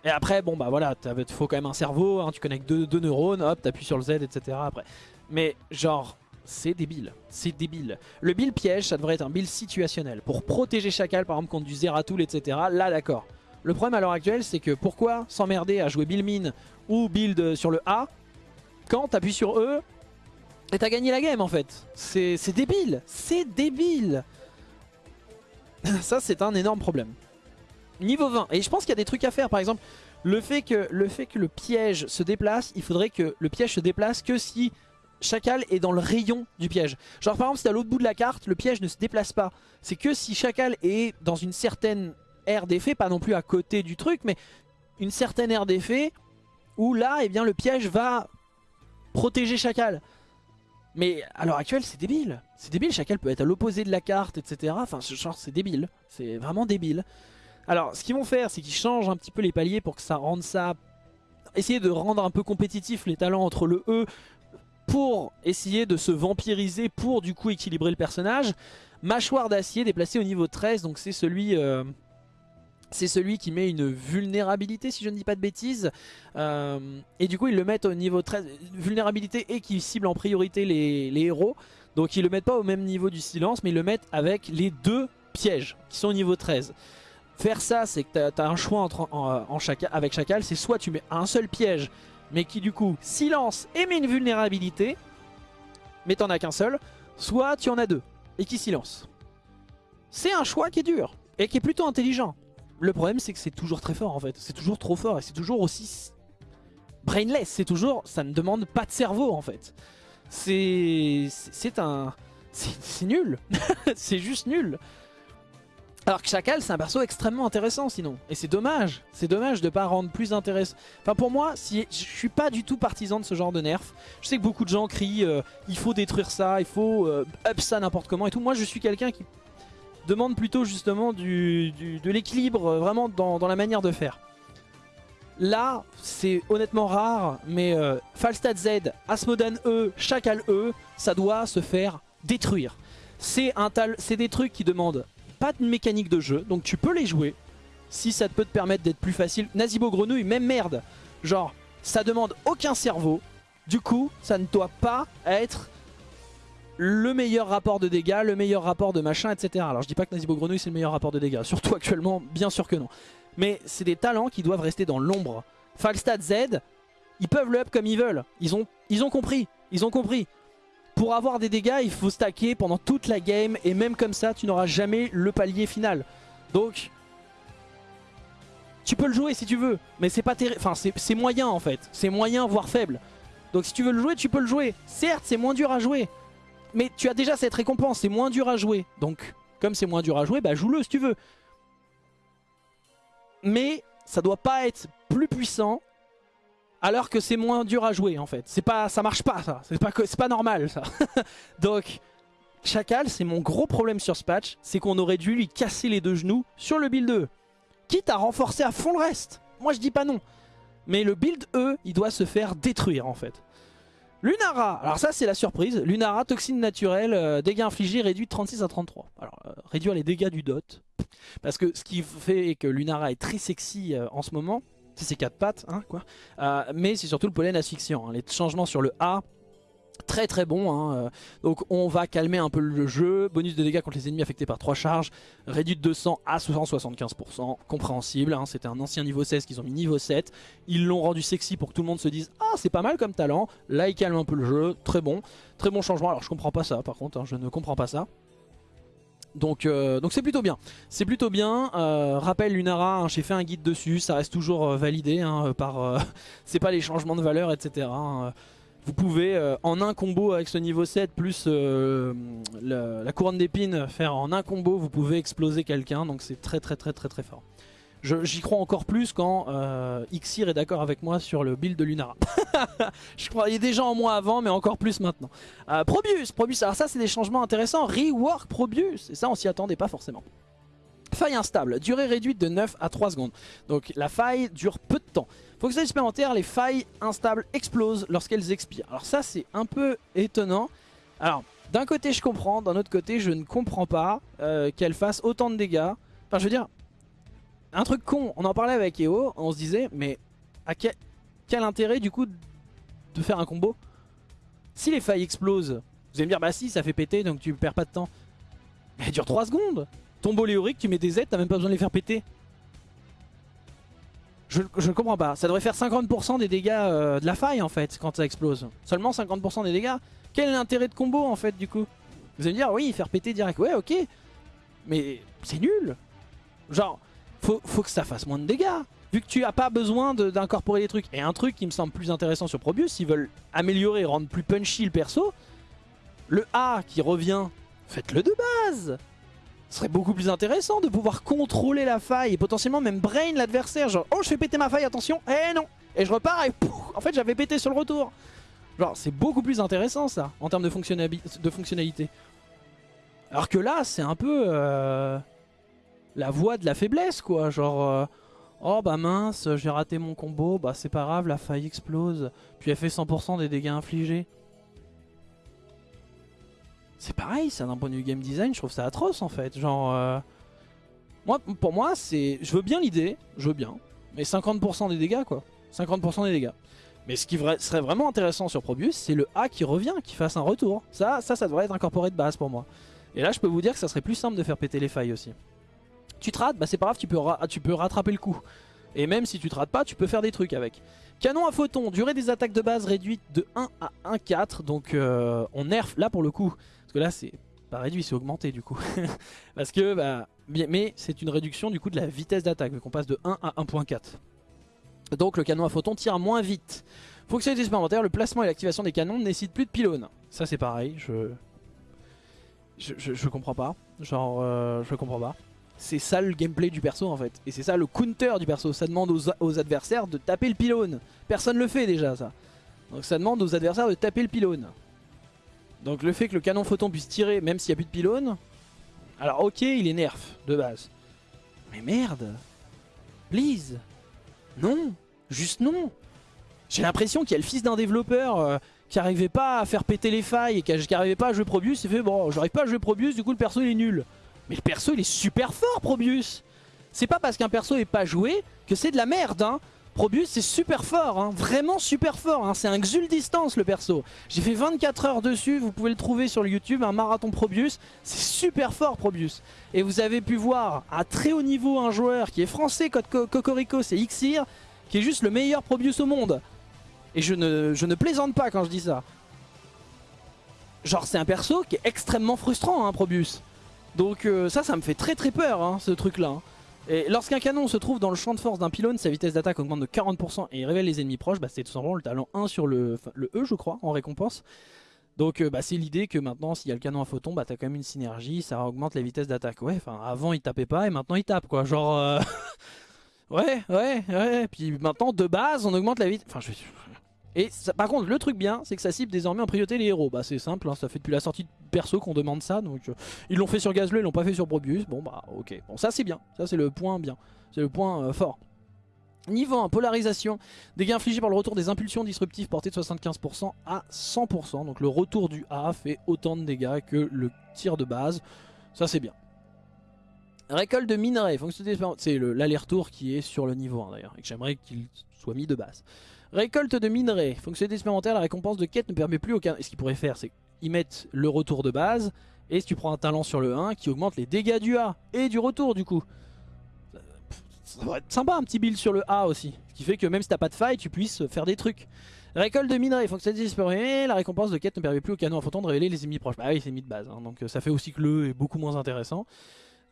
Et après, bon bah voilà, il faut quand même un cerveau, hein, tu connectes deux, neurones, hop, t'appuies sur le Z, etc. Après. Mais genre, c'est débile, c'est débile. Le build piège, ça devrait être un build situationnel. Pour protéger Chacal, par exemple, contre du Zeratul, etc. Là, d'accord. Le problème à l'heure actuelle, c'est que pourquoi s'emmerder à jouer build min ou build sur le A quand t'appuies sur E et t'as gagné la game en fait. C'est débile, c'est débile. (laughs) Ça c'est un énorme problème. Niveau 20, et je pense qu'il y a des trucs à faire par exemple, le fait, que, le fait que le piège se déplace, il faudrait que le piège se déplace que si Chacal est dans le rayon du piège. Genre par exemple si à l'autre bout de la carte, le piège ne se déplace pas. C'est que si Chacal est dans une certaine aire d'effet, pas non plus à côté du truc, mais une certaine aire d'effet où là, eh bien, le piège va protéger Chacal. Mais à l'heure actuelle, c'est débile. C'est débile, Chacal peut être à l'opposé de la carte, etc. Enfin, genre, c'est débile. C'est vraiment débile. Alors, ce qu'ils vont faire, c'est qu'ils changent un petit peu les paliers pour que ça rende ça... Essayer de rendre un peu compétitif les talents entre le E pour essayer de se vampiriser, pour du coup équilibrer le personnage. Mâchoire d'acier déplacé au niveau 13, donc c'est celui... Euh, c'est celui qui met une vulnérabilité si je ne dis pas de bêtises euh, et du coup ils le mettent au niveau 13 vulnérabilité et qui cible en priorité les, héros donc ils le mettent pas au même niveau du silence mais ils le mettent avec les deux pièges qui sont au niveau 13 faire ça c'est que tu as, un choix entre, en, chacal, avec Chacal c'est soit tu mets un seul piège mais qui du coup silence et met une vulnérabilité mais t'en as qu'un seul, soit tu en as deux et qui silence. C'est un choix qui est dur et qui est plutôt intelligent. Le problème c'est que c'est toujours très fort en fait, c'est toujours trop fort et c'est toujours aussi brainless, c'est toujours, ça ne demande pas de cerveau en fait. C'est c'est un... (laughs) C'est nul, (laughs) c'est juste nul. Alors que Chacal c'est un perso extrêmement intéressant sinon. Et c'est dommage, c'est dommage de pas rendre plus intéressant. Enfin pour moi, si, je suis pas du tout partisan de ce genre de nerf. Je sais que beaucoup de gens crient euh, il faut détruire ça, il faut euh, up ça n'importe comment et tout. Moi je suis quelqu'un qui demande plutôt justement du, de l'équilibre euh, vraiment dans, la manière de faire. Là, c'est honnêtement rare, mais Falstad Z, Asmodan E, Chacal E, ça doit se faire détruire. C'est des trucs qui demandent pas de mécanique de jeu, donc tu peux les jouer si ça peut te permettre d'être plus facile. Nazibo Grenouille, même merde. Genre, ça demande aucun cerveau. Du coup, ça ne doit pas être le meilleur rapport de dégâts, le meilleur rapport de machin, etc. Alors je dis pas que Nazibo Grenouille c'est le meilleur rapport de dégâts, (laughs) surtout actuellement, bien sûr que non. Mais c'est des talents qui doivent rester dans l'ombre. Falstad Z, ils peuvent le up comme ils veulent. Ils ont, compris, ils ont pour avoir des dégâts, il faut stacker pendant toute la game. Et même comme ça, tu n'auras jamais le palier final. Donc, tu peux le jouer si tu veux. Mais c'est pas Enfin, c'est moyen en fait. C'est moyen, voire faible. Donc si tu veux le jouer, tu peux le jouer. Certes, c'est moins dur à jouer. Mais tu as déjà cette récompense, c'est moins dur à jouer. Donc, comme c'est moins dur à jouer, bah joue-le si tu veux. Mais ça doit pas être plus puissant alors que c'est moins dur à jouer en fait. C'est pas, ça marche pas ça, c'est pas, normal ça. (laughs) Donc Chacal, c'est mon gros problème sur ce patch, c'est qu'on aurait dû lui casser les deux genoux sur le build E. Quitte à renforcer à fond le reste. Moi je dis pas non. Mais le build E, il doit se faire détruire en fait. Lunara, alors ça c'est la surprise. Lunara, toxine naturelle, euh, dégâts infligés réduit de 36 à 33. Alors euh, réduire les dégâts du dot. Parce que ce qui fait que Lunara est très sexy euh, en ce moment, c'est ses quatre pattes, hein, quoi. Mais c'est surtout le pollen asphyxiant. Hein. Les changements sur le A, très très bon. Hein. Donc on va calmer un peu le jeu. Bonus de dégâts contre les ennemis affectés par 3 charges. Réduit de 200 à 175%. Compréhensible. Hein. C'était un ancien niveau 16 qu'ils ont mis niveau 7. Ils l'ont rendu sexy pour que tout le monde se dise Ah c'est pas mal comme talent. Là il calme un peu le jeu. Très bon. Très bon changement. Alors je comprends pas ça par contre. Je ne comprends pas ça. Donc euh, donc c'est plutôt bien. C'est plutôt bien. Euh, rappel Lunara, hein, j'ai fait un guide dessus, ça reste toujours euh, validé hein, par. (laughs) c'est pas les changements de valeur, etc. Vous pouvez en un combo avec ce niveau 7 plus la couronne d'épines faire en un combo, vous pouvez exploser quelqu'un. Donc c'est très très très très très fort. J'y crois encore plus quand euh, Xir est d'accord avec moi sur le build de Lunara. (laughs) je croyais déjà en moi avant, mais encore plus maintenant. Euh, Probius, Probius, alors ça c'est des changements intéressants. Rework Probius, et ça on s'y attendait pas forcément. Faille instable, durée réduite de 9 à 3 secondes. Donc la faille dure peu de temps. Fonctionnalité supplémentaire, les failles instables explosent lorsqu'elles expirent. Alors ça c'est un peu étonnant. Alors d'un côté je comprends, d'un autre côté je ne comprends pas euh, qu'elle fasse autant de dégâts. Enfin je veux dire, un truc con, on en parlait avec EO, on se disait, mais à quel, intérêt du coup de faire un combo? Si les failles explosent, vous allez me dire, bah si, ça fait péter, donc tu perds pas de temps. Mais elle dure 3 secondes Tombeau léorique, tu mets des Z, t'as même pas besoin de les faire péter. Je, ne comprends pas. Ça devrait faire 50% des dégâts euh, de la faille en fait quand ça explose. Seulement 50% des dégâts. Quel est l'intérêt de combo en fait du coup? Vous allez me dire oui faire péter direct. Ouais ok. Mais c'est nul. Genre faut, que ça fasse moins de dégâts. Vu que tu as pas besoin d'incorporer des trucs. Et un truc qui me semble plus intéressant sur Probius, s'ils veulent améliorer rendre plus punchy le perso, le A qui revient, faites-le de base ce serait beaucoup plus intéressant de pouvoir contrôler la faille et potentiellement même brain l'adversaire. Genre, oh je fais péter ma faille, attention, eh non Et je repars et pouf, en fait j'avais pété sur le retour. Genre c'est beaucoup plus intéressant ça, en termes de, fonctionnalité. Alors que là c'est un peu... Euh la voix de la faiblesse quoi, genre euh, oh bah mince j'ai raté mon combo, bah c'est pas grave la faille explose, puis elle fait 100% des dégâts infligés. C'est pareil ça d'un point de vue game design, je trouve ça atroce en fait, genre... Euh, moi, pour moi c'est... Je veux bien l'idée, je veux bien, mais 50% des dégâts quoi, 50% des dégâts. Mais ce qui serait vraiment intéressant sur Probius, c'est le A qui revient, qui fasse un retour. Ça, ça, ça devrait être incorporé de base pour moi. Et là, je peux vous dire que ça serait plus simple de faire péter les failles aussi. Tu te rates, bah c'est pas grave, tu peux, tu peux rattraper le coup. Et même si tu te rates pas, tu peux faire des trucs avec. Canon à photon, durée des attaques de base réduite de 1 à 1,4. Donc euh, on nerf là pour le coup. Parce que là c'est pas réduit, c'est augmenté du coup. (laughs) parce que, bah, mais c'est une réduction du coup de la vitesse d'attaque. Vu qu'on passe de 1 à 1,4. Donc le canon à photon tire moins vite. Fonctionnalité supplémentaire, le placement et l'activation des canons ne nécessitent plus de pylônes. Ça c'est pareil, je... Je, comprends pas. Genre, euh, je comprends pas. C'est ça le gameplay du perso en fait. Et c'est ça le counter du perso. Ça demande aux, adversaires de taper le pylône. Personne le fait déjà ça. Donc ça demande aux adversaires de taper le pylône. Donc le fait que le canon photon puisse tirer même s'il n'y a plus de pylône. Alors ok il est nerf de base. Mais merde. Please. Non. Juste non. J'ai l'impression qu'il y a le fils d'un développeur euh, qui arrivait pas à faire péter les failles et qui arrivait pas à jouer Probius. Il fait bon j'arrive pas à jouer Probius du coup le perso il est nul. Mais le perso il est super fort Probius C'est pas parce qu'un perso est pas joué que c'est de la merde hein Probius c'est super fort, hein. vraiment super fort, hein. c'est un Xul distance le perso. J'ai fait 24 heures dessus, vous pouvez le trouver sur YouTube, un marathon Probius, c'est super fort Probius. Et vous avez pu voir à très haut niveau un joueur qui est français, Cocorico, c'est Xir, qui est juste le meilleur Probius au monde. Et je ne, plaisante pas quand je dis ça. Genre c'est un perso qui est extrêmement frustrant hein, Probius. Donc euh, ça, ça me fait très très peur, ce truc-là. Hein. Et lorsqu'un canon se trouve dans le champ de force d'un pylône, sa vitesse d'attaque augmente de 40% et il révèle les ennemis proches, bah, c'est tout simplement le talent 1 sur le, E, je crois, en récompense. Donc euh, bah, c'est l'idée que maintenant, s'il y a le canon à photon, bah, t'as quand même une synergie, ça augmente la vitesse d'attaque. Ouais, enfin, avant il tapait pas et maintenant il tape, quoi. Genre... Euh, (laughs) ouais, ouais, ouais. Puis maintenant, de base, on augmente la vitesse... Enfin, je... Et par contre, le truc bien, c'est que ça cible désormais en priorité les héros. Bah c'est simple, hein, ça fait depuis la sortie de perso qu'on demande ça. Donc euh, ils l'ont fait sur Gazle, ils l'ont pas fait sur Probius. Bon bah ok. Bon ça c'est bien, ça c'est le point bien, c'est le point euh, fort. Niveau 1, polarisation, dégâts infligés par le retour des impulsions disruptives portées de 75% à 100%. Donc le retour du A fait autant de dégâts que le tir de base. Ça c'est bien. Récolte de minerais, c'est l'aller-retour qui est sur le niveau 1 d'ailleurs. Et que j'aimerais qu'il soit mis de base. Récolte de minerais. Fonctionnalité expérimentaire, la récompense de quête ne permet plus aucun... ce qu'ils pourraient faire, c'est qu'ils mettent le retour de base. Et si tu prends un talent sur le 1, qui augmente les dégâts du A. Et du retour du coup. Ça va être sympa un petit build sur le A aussi. Ce qui fait que même si t'as pas de faille, tu puisses faire des trucs. Récolte de minerais, fonctionnalité expérimentale, la récompense de quête ne permet plus au canon à photon de révéler les ennemis proches. Bah oui, c'est mis de base, hein. donc euh, ça fait aussi que le est beaucoup moins intéressant.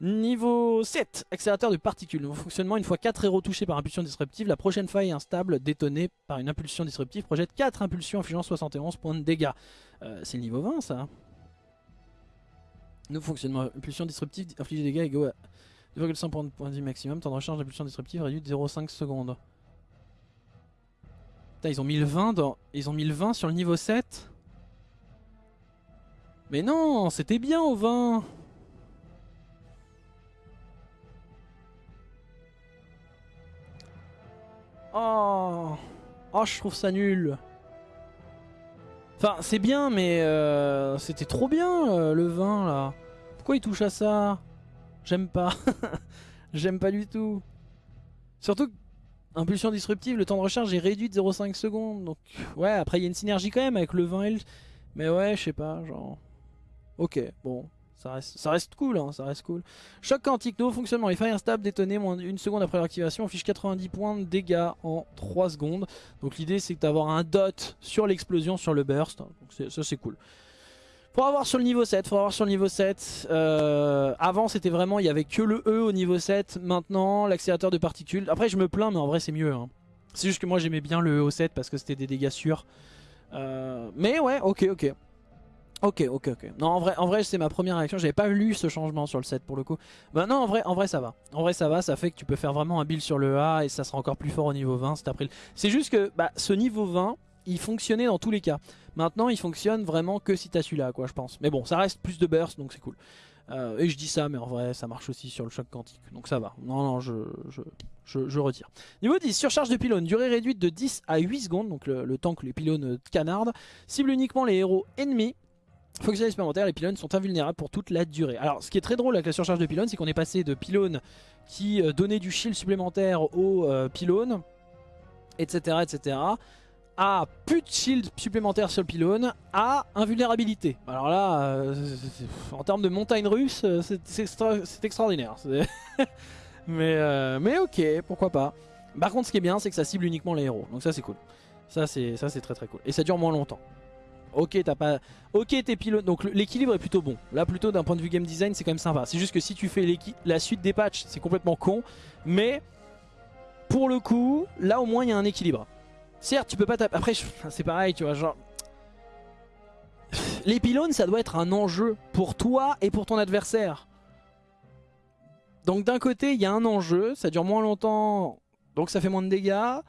Niveau 7, accélérateur de particules. Nouveau fonctionnement, une fois 4 héros touchés par impulsion disruptive, la prochaine faille instable détonnée par une impulsion disruptive projette 4 impulsions infligeant 71 points de dégâts. Euh, c'est le niveau 20 ça Nouveau fonctionnement, impulsion disruptive inflige des dégâts égaux à 2,5 points de vie maximum, temps de recharge d'impulsion disruptive réduit de 0,5 secondes. Putain, ils ont mis le 20 dans... Ils ont mis le 20 sur le niveau 7 Mais non, c'était bien au 20 Oh Oh, je trouve ça nul. Enfin, c'est bien, mais euh, c'était trop bien, euh, le vin, là. Pourquoi il touche à ça? J'aime pas. (laughs) J'aime pas du tout. Surtout impulsion disruptive, le temps de recharge est réduit de 0,5 secondes. Donc, ouais, après, il y a une synergie quand même avec le vin et le... Mais ouais, je sais pas, genre... Ok, bon. Ça reste, cool, hein, ça reste cool. Choc quantique, nouveau fonctionnement. Les failles instables détonnées moins d'une seconde après l'activation affiche 90 points de dégâts en 3 secondes. Donc l'idée c'est d'avoir un dot sur l'explosion, sur le burst. Ça c'est cool. Faut avoir sur le niveau 7, faut avoir sur le niveau 7. Euh, avant c'était vraiment, il y avait que le E au niveau 7. Maintenant l'accélérateur de particules. Après je me plains mais en vrai c'est mieux. Hein. C'est juste que moi j'aimais bien le E au 7 parce que c'était des dégâts sûrs. Euh, mais ouais, ok, ok. Ok, ok, ok. Non, en vrai, en vrai c'est ma première réaction. J'avais pas lu ce changement sur le set pour le coup. Bah non, en vrai, en vrai, ça va. En vrai, ça va. Ça fait que tu peux faire vraiment un build sur le A et ça sera encore plus fort au niveau 20 c'est après. C'est juste que bah, ce niveau 20, il fonctionnait dans tous les cas. Maintenant, il fonctionne vraiment que si t'as celui-là, quoi, je pense. Mais bon, ça reste plus de burst, donc c'est cool. Euh, et je dis ça, mais en vrai, ça marche aussi sur le choc quantique. Donc ça va. Non, non, je, je, je, retire. Niveau 10, surcharge de pylône. Durée réduite de 10 à 8 secondes, donc le, le temps que les pylônes canardent. Cible uniquement les héros ennemis. Fonctionnalité supplémentaire, les pylônes sont invulnérables pour toute la durée. Alors ce qui est très drôle avec la surcharge de pylônes, c'est qu'on est passé de pylônes qui euh, donnaient du shield supplémentaire aux euh, pylônes, etc., etc., à plus de shield supplémentaire sur le pylône, à invulnérabilité. Alors là, euh, en termes de montagne russe, c'est extraordinaire. (laughs) mais, mais ok, pourquoi pas. Par contre ce qui est bien c'est que ça cible uniquement les héros, donc ça c'est cool. Ça c'est très très cool. Et ça dure moins longtemps. Ok, t'as pas. Ok, t'es pilote. Donc l'équilibre est plutôt bon. Là, plutôt d'un point de vue game design, c'est quand même sympa. C'est juste que si tu fais la suite des patchs, c'est complètement con. Mais pour le coup, là au moins il y a un équilibre. Certes, tu peux pas taper. Après, (laughs) c'est pareil, tu vois. Genre, les pylônes, ça doit être un enjeu pour toi et pour ton adversaire. Donc d'un côté, il y a un enjeu, ça dure moins longtemps, donc ça fait moins de dégâts.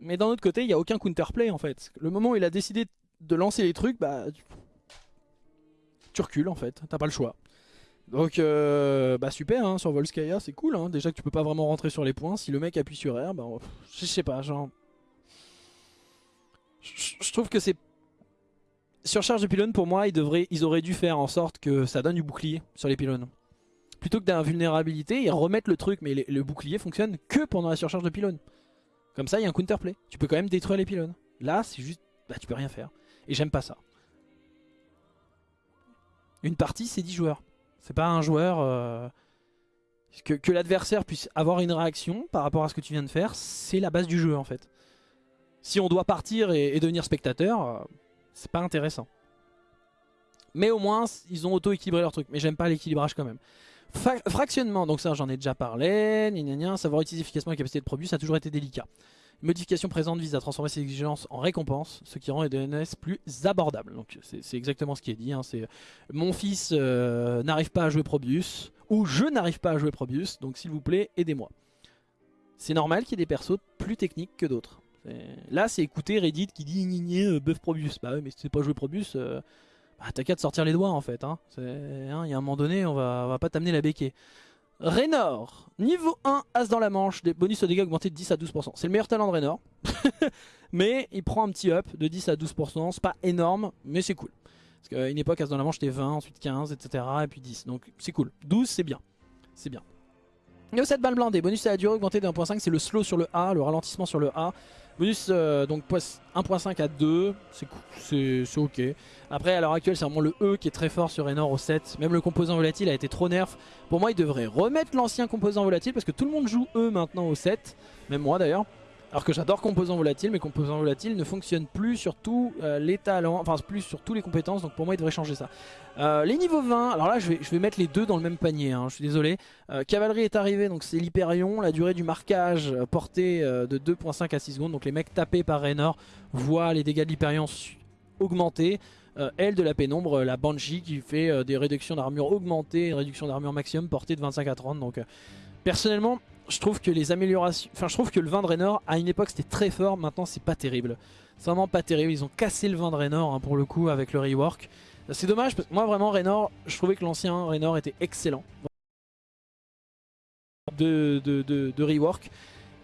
Mais d'un autre côté, il n'y a aucun counterplay en fait. Le moment où il a décidé de lancer les trucs, bah tu, recules en fait, t'as pas le choix. Donc euh, bah super hein, sur Volskaya c'est cool hein. déjà que tu peux pas vraiment rentrer sur les points, si le mec appuie sur R, bah je sais pas genre... Je trouve que c'est... Sur charge de pylône pour moi ils, devraient, ils auraient dû faire en sorte que ça donne du bouclier sur les pylônes. Plutôt que d'invulnérabilité, ils remettent le truc mais le bouclier fonctionne que pendant la surcharge de pylône. Comme ça il y a un counterplay, tu peux quand même détruire les pylônes. Là c'est juste... Bah tu peux rien faire. Et j'aime pas ça. Une partie, c'est 10 joueurs. C'est pas un joueur... Euh, que, l'adversaire puisse avoir une réaction par rapport à ce que tu viens de faire, c'est la base du jeu en fait. Si on doit partir et, devenir spectateur, euh, c'est pas intéressant. Mais au moins, ils ont auto-équilibré leur truc. Mais j'aime pas l'équilibrage quand même. fractionnement, donc ça j'en ai déjà parlé. savoir utiliser efficacement la capacité de produit, ça a toujours été délicat modification présente vise à transformer ces exigences en récompense, ce qui rend les DNS plus abordables. Donc c'est exactement ce qui est dit. Hein. Mon fils euh, n'arrive pas à jouer Probius ou je n'arrive pas à jouer Probius, donc s'il vous plaît aidez-moi. C'est normal qu'il y ait des persos plus techniques que d'autres. Là c'est écouter Reddit qui dit ni euh, buff Probius. Bah ouais mais si tu sais pas jouer Probius, euh, bah, t'as qu'à te sortir les doigts en fait. Hein. hein. Il y a un moment donné on va, on va pas t'amener la béquée. Raynor, niveau 1, As dans la manche, des bonus de dégâts augmentés de 10 à 12%. C'est le meilleur talent de Raynor. (laughs) mais il prend un petit up de 10 à 12%. C'est pas énorme, mais c'est cool. Parce qu'à une époque, As dans la manche, c'était 20, ensuite 15, etc. Et puis 10. Donc c'est cool. 12, c'est bien. C'est bien. Niveau 7 balles blindées, bonus à la durée augmenté de 1.5, c'est le slow sur le A, le ralentissement sur le A. Bonus euh, donc 1.5 à 2, c'est ok. Après à l'heure actuelle c'est vraiment le E qui est très fort sur Enor au 7. Même le composant volatile a été trop nerf. Pour moi il devrait remettre l'ancien composant volatile parce que tout le monde joue E maintenant au 7. Même moi d'ailleurs. Alors que j'adore composants volatiles, mais composants volatiles ne fonctionnent plus sur tous euh, les talents, enfin plus sur tous les compétences, donc pour moi il devrait changer ça. Euh, les niveaux 20, alors là je vais, je vais mettre les deux dans le même panier, hein, je suis désolé. Euh, cavalerie est arrivé, donc c'est l'Hyperion, la durée du marquage portée de 2.5 à 6 secondes, donc les mecs tapés par Raynor voient les dégâts de l'Hyperion augmenter. elle de la pénombre, la Banshee qui fait des réductions d'armure augmentées, une réduction d'armure maximum portée de 25 à 30, donc personnellement je trouve que les améliorations... Enfin, je trouve que le vin de Raynor, à une époque, c'était très fort. Maintenant, c'est pas terrible. C'est vraiment pas terrible. Ils ont cassé le vin de Raynor, hein, pour le coup, avec le rework. C'est dommage, parce que moi, vraiment, Raynor, je trouvais que l'ancien Raynor était excellent. De, rework.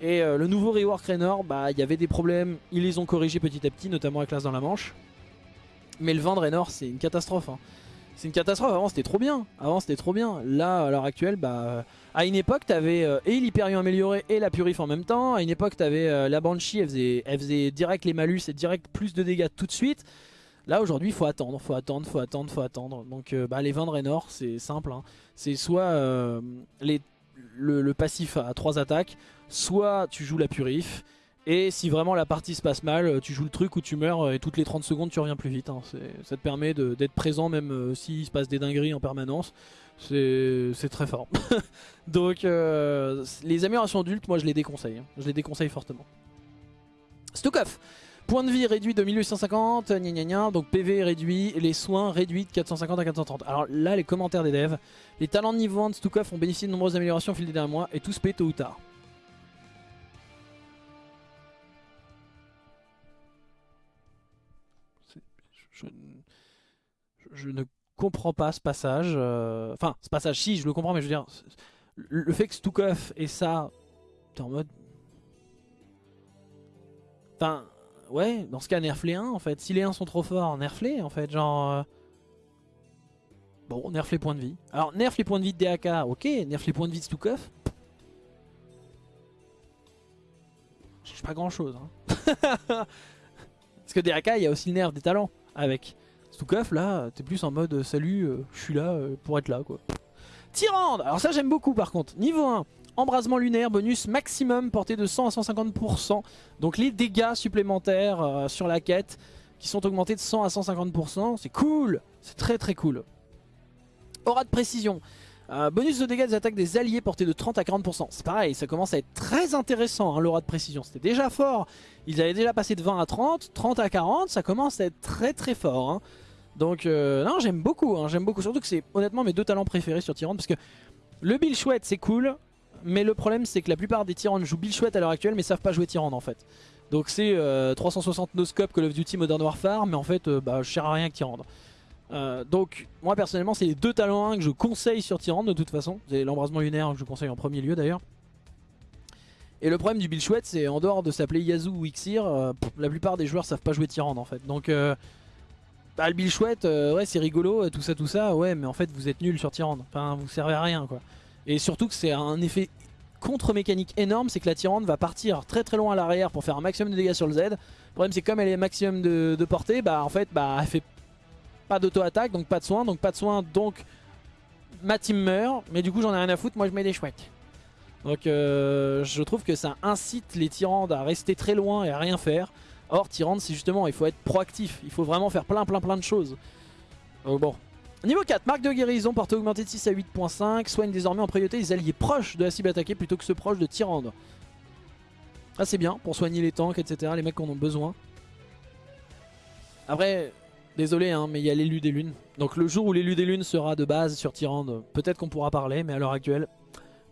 Et euh, le nouveau rework Raynor, bah, il y avait des problèmes. Ils les ont corrigés petit à petit, notamment avec l'As dans la Manche. Mais le vin de Raynor, c'est une catastrophe. Hein. C'est une catastrophe, avant c'était trop bien. Avant c'était trop bien. Là, à l'heure actuelle, bah, à une époque, t'avais euh, et l'Hyperion amélioré et la Purif en même temps. À une époque, t'avais euh, la Banshee, elle faisait, elle faisait direct les malus et direct plus de dégâts tout de suite. Là aujourd'hui, faut attendre, faut attendre, faut attendre, faut attendre. Donc euh, bah, les 20 de Raynor, c'est simple. Hein. C'est soit le, passif à 3 attaques, soit tu joues la Purif. Et si vraiment la partie se passe mal, tu joues le truc où tu meurs et toutes les 30 secondes tu reviens plus vite. Hein. Ça te permet d'être présent même s'il se passe des dingueries en permanence. C'est très fort. (laughs) Donc les améliorations adultes, moi je les déconseille. Hein. Je les déconseille fortement. Stukov Point de vie réduit de 1850, gna gna gna, donc PV réduit, les soins réduits de 450 à 430. Alors là, les commentaires des devs. Les talents de niveau 1 de Stukov ont bénéficié de nombreuses améliorations au fil des derniers mois et tous paient tôt ou tard. je, ne comprends pas ce passage. Euh, enfin, ce passage, si, je le comprends, mais je veux dire, le fait que Stukov et ça, t'es en mode... Enfin, ouais, dans ce cas, nerf les 1, en fait. Si les 1 sont trop forts, nerf les, en fait, genre... Euh, bon, nerf les points de vie. Alors, nerf les points de vie de DAK, ok. Nerf les points de vie de Stukov. Je pas grand chose. Hein. (laughs) Parce que DAK, il y a aussi le nerf des talents avec. Stukov, là, t'es plus en mode euh, salut, euh, je suis là euh, pour être là, quoi. Tyrande Alors ça, j'aime beaucoup par contre. Niveau 1, embrasement lunaire, bonus maximum porté de 100 à 150%. Donc les dégâts supplémentaires sur la quête qui sont augmentés de 100 à 150%. C'est cool C'est très très cool. Aura de précision. Bonus de dégâts des attaques des alliés porté de 30 à 40%. C'est pareil, ça commence à être très intéressant hein, l'aura de précision. C'était déjà fort. Ils avaient déjà passé de 20 à 30, 30 à 40, ça commence à être très très fort. Hein. Donc euh, non, j'aime beaucoup, hein, j'aime beaucoup. Surtout que c'est honnêtement mes deux talents préférés sur Tyrande parce que le Bill Chouette c'est cool, mais le problème c'est que la plupart des Tyrannes jouent Bill Chouette à l'heure actuelle mais savent pas jouer Tyrande en fait. Donc c'est 360 no scope Call of Duty Modern Warfare, mais en fait bah, je à rien que Tyrande. Euh, donc moi personnellement c'est les deux talents 1 que je conseille sur Tyrande de toute façon. C'est l'embrasement lunaire que je conseille en premier lieu d'ailleurs. Et le problème du build chouette c'est en dehors de s'appeler Yazoo ou Ixir, euh, la plupart des joueurs savent pas jouer Tyrande en fait. Donc euh, bah, le build chouette, ouais c'est rigolo, tout ça tout ça, ouais mais en fait vous êtes nul sur Tyrande. Enfin vous servez à rien quoi. Et surtout que c'est un effet contre-mécanique énorme, c'est que la Tyrande va partir très très loin à l'arrière pour faire un maximum de dégâts sur le Z. Le problème c'est comme elle est maximum de, de portée, bah en fait bah elle fait pas d'auto-attaque, donc pas de soins, donc pas de soins, donc ma team meurt. Mais du coup j'en ai rien à foutre, moi je mets des chouettes. Donc euh, je trouve que ça incite les Tyrandes à rester très loin et à rien faire. Or Tyrande c'est justement, il faut être proactif, il faut vraiment faire plein plein plein de choses. Donc bon. Niveau 4, marque de guérison, portée augmentée de 6 à 8.5, soigne désormais en priorité les alliés proches de la cible attaquée plutôt que ceux proches de Tyrande. Ah c'est bien pour soigner les tanks etc, les mecs qui en ont besoin. Après, Désolé, hein, mais il y a l'élu des lunes. Donc le jour où l'élu des lunes sera de base sur Tyrande, peut-être qu'on pourra parler, mais à l'heure actuelle,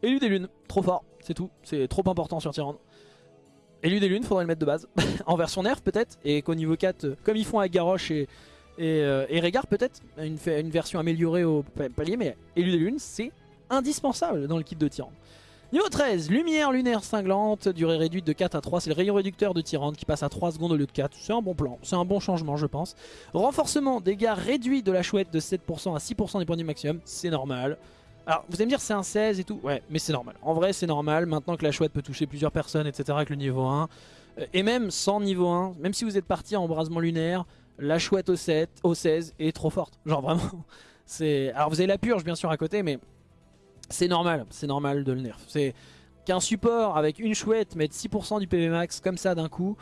élu des lunes, trop fort, c'est tout. C'est trop important sur Tyrande. Élu des lunes, faudrait le mettre de base. (laughs) en version nerf peut-être, et qu'au niveau 4, euh, comme ils font avec Garrosh et, euh, Régard peut-être, une, une version améliorée au palier, mais élu des lunes, c'est indispensable dans le kit de Tyrande. Niveau 13, lumière lunaire cinglante, durée réduite de 4 à 3, c'est le rayon réducteur de Tyrande qui passe à 3 secondes au lieu de 4, c'est un bon plan, c'est un bon changement je pense. Renforcement, dégâts réduits de la chouette de 7% à 6% des points du maximum, c'est normal. Alors vous allez me dire c'est un 16 et tout, ouais mais c'est normal. En vrai c'est normal, maintenant que la chouette peut toucher plusieurs personnes etc avec le niveau 1. Euh, et même sans niveau 1, même si vous êtes parti en embrasement lunaire, la chouette au, 7, au 16 est trop forte. Genre vraiment, (laughs) c'est... Alors vous avez la purge bien sûr à côté mais c'est normal, c'est normal de le nerf. C'est qu'un support avec une chouette mette 6% du PV max comme ça d'un coup.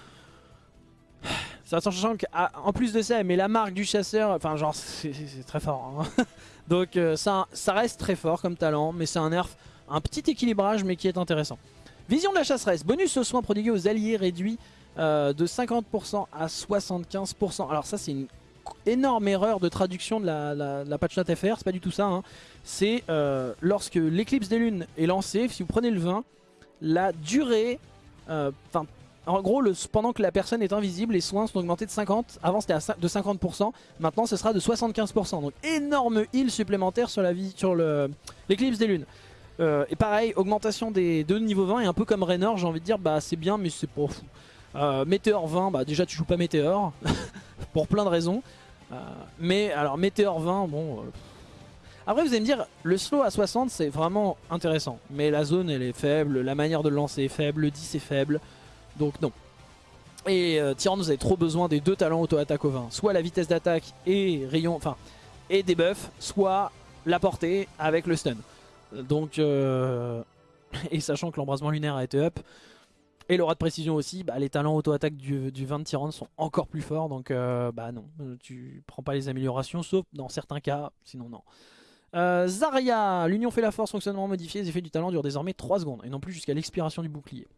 (sighs) Sachant qu'en plus de ça, elle met la marque du chasseur, enfin genre c'est très fort. Hein. (laughs) Donc euh, ça, reste très fort comme talent, mais c'est un nerf, un petit équilibrage mais qui est intéressant. Vision de la chasseresse, bonus aux soins prodigués aux alliés réduit euh, de 50% à 75%. Alors ça c'est une énorme erreur de traduction de la, la, patch note FR, c'est pas du tout ça. Hein. C'est euh, lorsque l'éclipse des lunes est lancée, si vous prenez le 20, la durée, en gros pendant que la personne est invisible, les soins sont augmentés de 50, avant c'était de 50%, maintenant ce sera de 75%. Donc énorme heal supplémentaire sur l'éclipse des lunes. Euh, et pareil, augmentation des deux niveau 20 et un peu comme Raynor, j'ai envie de dire bah c'est bien mais c'est pas fou. Euh, Météor 20, bah déjà tu joues pas Météor, (laughs) pour plein de raisons. Euh, mais alors Météor 20, bon... Euh, après vous allez me dire, le slow à 60 c'est vraiment intéressant. Mais la zone elle est faible, la manière de lancer est faible, le 10 est faible. Donc non. Et euh, Tyrande vous avez trop besoin des deux talents auto-attaque au 20. Soit la vitesse d'attaque et rayon, enfin, et des buffs, soit la portée avec le stun. Donc, (laughs) et sachant que l'embrasement lunaire a été up, et l'aura de précision aussi, bah, les talents auto-attaque du, du 20 Tyrande sont encore plus forts. Donc euh, bah non, tu prends pas les améliorations, sauf dans certains cas, sinon non. Euh, Zarya, l'union fait la force, fonctionnement modifié, les effets du talent durent désormais 3 secondes, et non plus jusqu'à l'expiration du bouclier.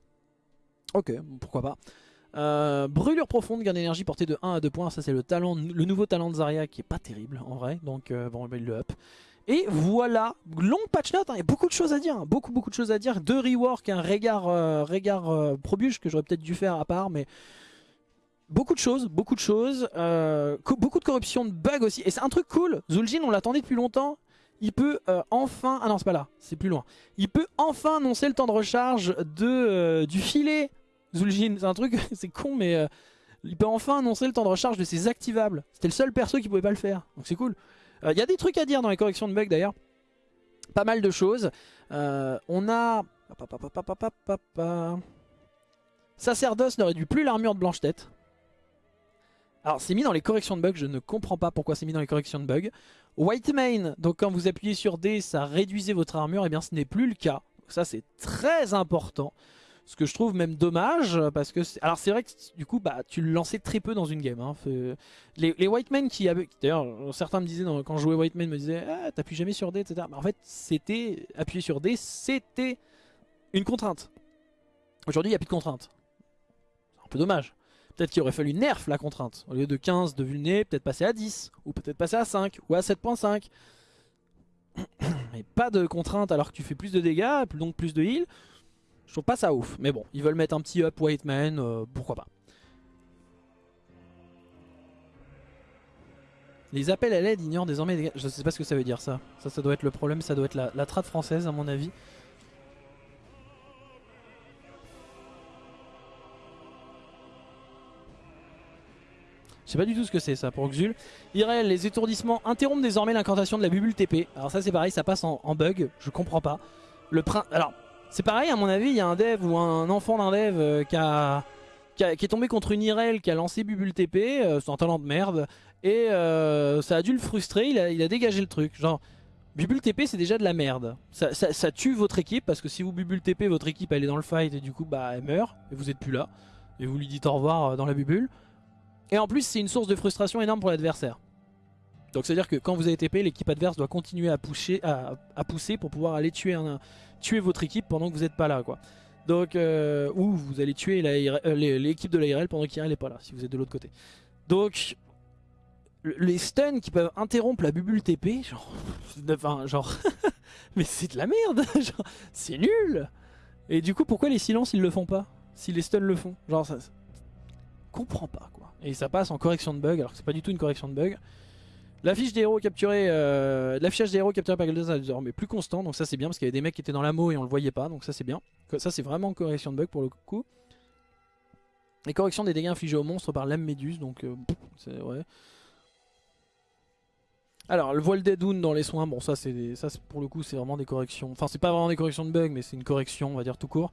Ok, pourquoi pas. Euh, brûlure profonde, gain d'énergie portée de 1 à 2 points, ça c'est le talent, le nouveau talent de Zarya qui est pas terrible en vrai, donc bon, il le up. Et voilà, long patch note, hein. il y a beaucoup de choses à dire, hein. beaucoup beaucoup de choses à dire. Deux rework, un regard, euh, regard euh, probuge que j'aurais peut-être dû faire à part, mais beaucoup de choses, beaucoup de choses. Euh, beaucoup de corruption, de bugs aussi. Et c'est un truc cool, Zul'jin on l'attendait depuis longtemps. Il peut enfin, ah non c'est pas là, c'est plus loin. Il peut enfin annoncer le temps de recharge de, du filet Zul'jin. C'est un truc, (laughs) c'est con mais... il peut enfin annoncer le temps de recharge de ses activables. C'était le seul perso qui pouvait pas le faire. Donc c'est cool. Il euh, y a des trucs à dire dans les corrections de bugs d'ailleurs. Pas mal de choses. Euh, on a... Sacerdoce ne réduit plus l'armure de Blanche-Tête. Alors c'est mis dans les corrections de bugs, je ne comprends pas pourquoi c'est mis dans les corrections de bugs. White Main, donc quand vous appuyez sur D, ça réduisait votre armure, et eh bien ce n'est plus le cas. Ça c'est très important. Ce que je trouve même dommage, parce que... Alors c'est vrai que du coup, bah, tu le lançais très peu dans une game. Hein. Les, les White Men qui avaient... D'ailleurs, certains me disaient, quand je jouais White Men, me disaient ah, « t'appuies jamais sur D, etc. » Mais en fait, c'était... Appuyer sur D, c'était une contrainte. Aujourd'hui, il n'y a plus de contrainte. C'est un peu dommage. Peut-être qu'il aurait fallu nerf la contrainte. Au lieu de 15 de vulné, peut-être passer à 10. Ou peut-être passer à 5. Ou à 7.5. (coughs) Mais pas de contrainte alors que tu fais plus de dégâts, donc plus de heal. Je trouve pas ça ouf. Mais bon, ils veulent mettre un petit up White Man, euh, pourquoi pas. Les appels à l'aide ignorent désormais Je sais pas ce que ça veut dire ça. Ça, ça doit être le problème, ça doit être la, la trad française à mon avis. Je sais pas du tout ce que c'est ça pour Xul. Irel, les étourdissements interrompent désormais l'incantation de la bubule TP. Alors ça c'est pareil, ça passe en, bug, je comprends pas. Le prin... Alors, c'est pareil à mon avis, il y a un dev ou un enfant d'un dev euh, qui, a, qui, est tombé contre une Irel qui a lancé bubule TP, euh, c'est un talent de merde, et euh, ça a dû le frustrer, il a, dégagé le truc. Genre, Bubule TP c'est déjà de la merde. Ça, tue votre équipe parce que si vous Bubule TP, votre équipe elle est dans le fight et du coup bah elle meurt et vous êtes plus là. Et vous lui dites au revoir dans la bubule. Et en plus, c'est une source de frustration énorme pour l'adversaire. Donc c'est à dire que quand vous avez TP, l'équipe adverse doit continuer à, à, pousser pour pouvoir aller tuer, un, tuer votre équipe pendant que vous n'êtes pas là. quoi. Donc, euh, ou vous allez tuer euh, l'équipe de l'ARL pendant qu'IRL n'est pas là, si vous êtes de l'autre côté. Donc, les stuns qui peuvent interrompre la bubule TP, genre, (laughs) enfin, genre, (laughs) mais c'est de la merde, (laughs) c'est nul. Et du coup, pourquoi les silences ils le font pas Si les stuns le font, genre, ça, comprends pas quoi. Et ça passe en correction de bug alors que c'est pas du tout une correction de bug. L'affiche des héros capturés, euh, l'affichage des héros capturés par Galdas est plus constant, donc ça c'est bien parce qu'il y avait des mecs qui étaient dans l'amo et on le voyait pas, donc ça c'est bien. Ça c'est vraiment correction de bug pour le coup. Et correction des dégâts infligés aux monstres par l'âme méduse, donc euh, c'est ouais. Alors le voile deadoun dans les soins, bon ça c'est ça pour le coup c'est vraiment des corrections, enfin c'est pas vraiment des corrections de bug mais c'est une correction on va dire tout court.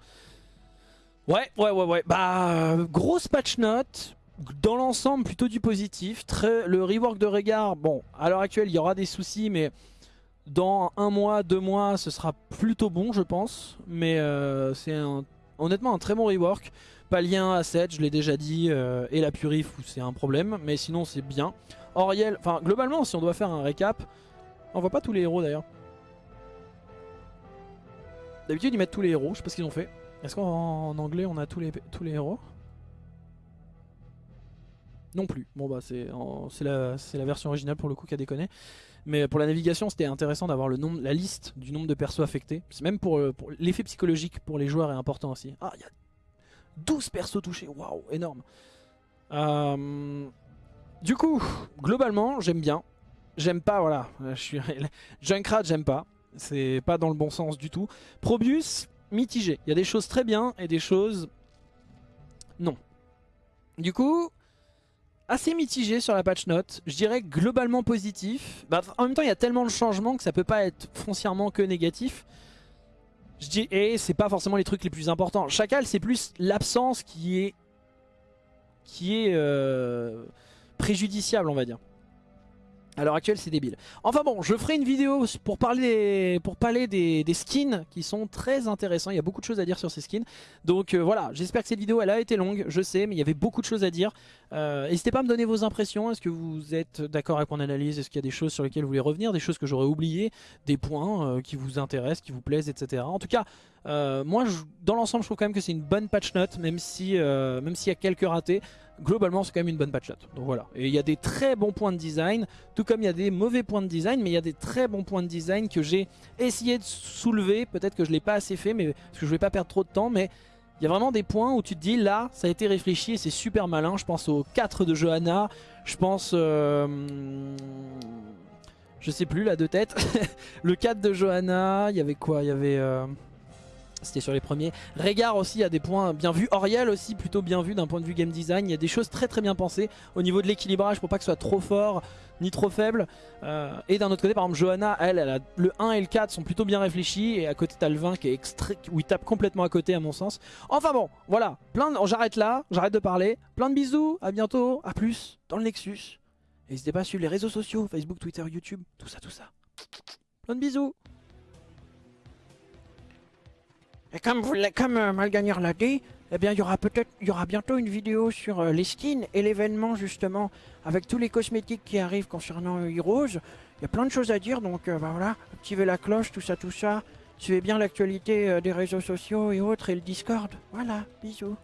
Ouais, ouais, ouais, ouais. Bah, grosse patch note. Dans l'ensemble, plutôt du positif. Le rework de Régard, bon, à l'heure actuelle, il y aura des soucis, mais dans un mois, deux mois, ce sera plutôt bon, je pense. Mais euh, c'est honnêtement un très bon rework. Pas lien à 7, je l'ai déjà dit, euh, et la Purif, c'est un problème, mais sinon c'est bien. Oriel, enfin, globalement, si on doit faire un récap, on voit pas tous les héros d'ailleurs. D'habitude, ils mettent tous les héros, je sais pas ce qu'ils ont fait. Est-ce qu'en anglais on a tous les, tous les héros? Non plus. Bon bah c'est la, version originale pour le coup qui a déconné. Mais pour la navigation c'était intéressant d'avoir la liste du nombre de persos affectés. Même pour, pour l'effet psychologique pour les joueurs est important aussi. Ah il y a 12 persos touchés, waouh, énorme. Euh, du coup, globalement j'aime bien. J'aime pas, voilà, je (laughs) Junkrat j'aime pas. C'est pas dans le bon sens du tout. Probius, mitigé. Il y a des choses très bien et des choses... Non. Du coup, assez mitigé sur la patch note. Je dirais globalement positif. Bah, en même temps, il y a tellement de changements que ça peut pas être foncièrement que négatif. Je dis, et c'est pas forcément les trucs les plus importants. Chacal, c'est plus l'absence qui est qui est euh, préjudiciable, on va dire. À l'heure actuelle, c'est débile. Enfin bon, je ferai une vidéo pour parler, pour parler des, skins qui sont très intéressants. Il y a beaucoup de choses à dire sur ces skins. Donc euh, voilà, j'espère que cette vidéo, elle a été longue, je sais, mais il y avait beaucoup de choses à dire. Euh, n'hésitez pas à me donner vos impressions. Est-ce que vous êtes d'accord avec mon analyse? Est-ce qu'il y a des choses sur lesquelles vous voulez revenir? Des choses que j'aurais oubliées? Des points euh, qui vous intéressent, qui vous plaisent, etc. En tout cas, moi, dans l'ensemble, je trouve quand même que c'est une bonne patch note, même si, même s'il y a quelques ratés globalement c'est quand même une bonne patch. Donc voilà. Et il y a des très bons points de design, tout comme il y a des mauvais points de design, mais il y a des très bons points de design que j'ai essayé de soulever. Peut-être que je ne l'ai pas assez fait, mais parce que je ne vais pas perdre trop de temps, mais il y a vraiment des points où tu te dis là, ça a été réfléchi et c'est super malin. Je pense au 4 de Johanna, je pense... Euh, je sais plus là de tête. (laughs) le 4 de Johanna, il y avait quoi? Il y avait... Euh, c'était sur les premiers. Régard aussi a des points bien vus. Oriel aussi plutôt bien vu d'un point de vue game design. Il y a des choses très très bien pensées au niveau de l'équilibrage pour pas que ce soit trop fort ni trop faible. Euh, et d'un autre côté, par exemple, Johanna, elle, elle a, le 1 et le 4 sont plutôt bien réfléchis. Et à côté, t'as le 20 qui est extrait, où il tape complètement à côté à mon sens. Enfin bon, voilà. Plein J'arrête là, j'arrête de parler. Plein de bisous, à bientôt, à plus dans le Nexus. N'hésitez pas à suivre les réseaux sociaux, Facebook, Twitter, YouTube, tout ça, tout ça. Plein de bisous Et comme, vous comme euh, l'a dit, eh bien, il y aura peut-être, bientôt une vidéo sur euh, les skins et l'événement justement avec tous les cosmétiques qui arrivent concernant euh, Heroes. Il y a plein de choses à dire, donc bah, voilà, activez la cloche, tout ça, tout ça. Suivez bien l'actualité des réseaux sociaux et autres et le Discord. Voilà, bisous.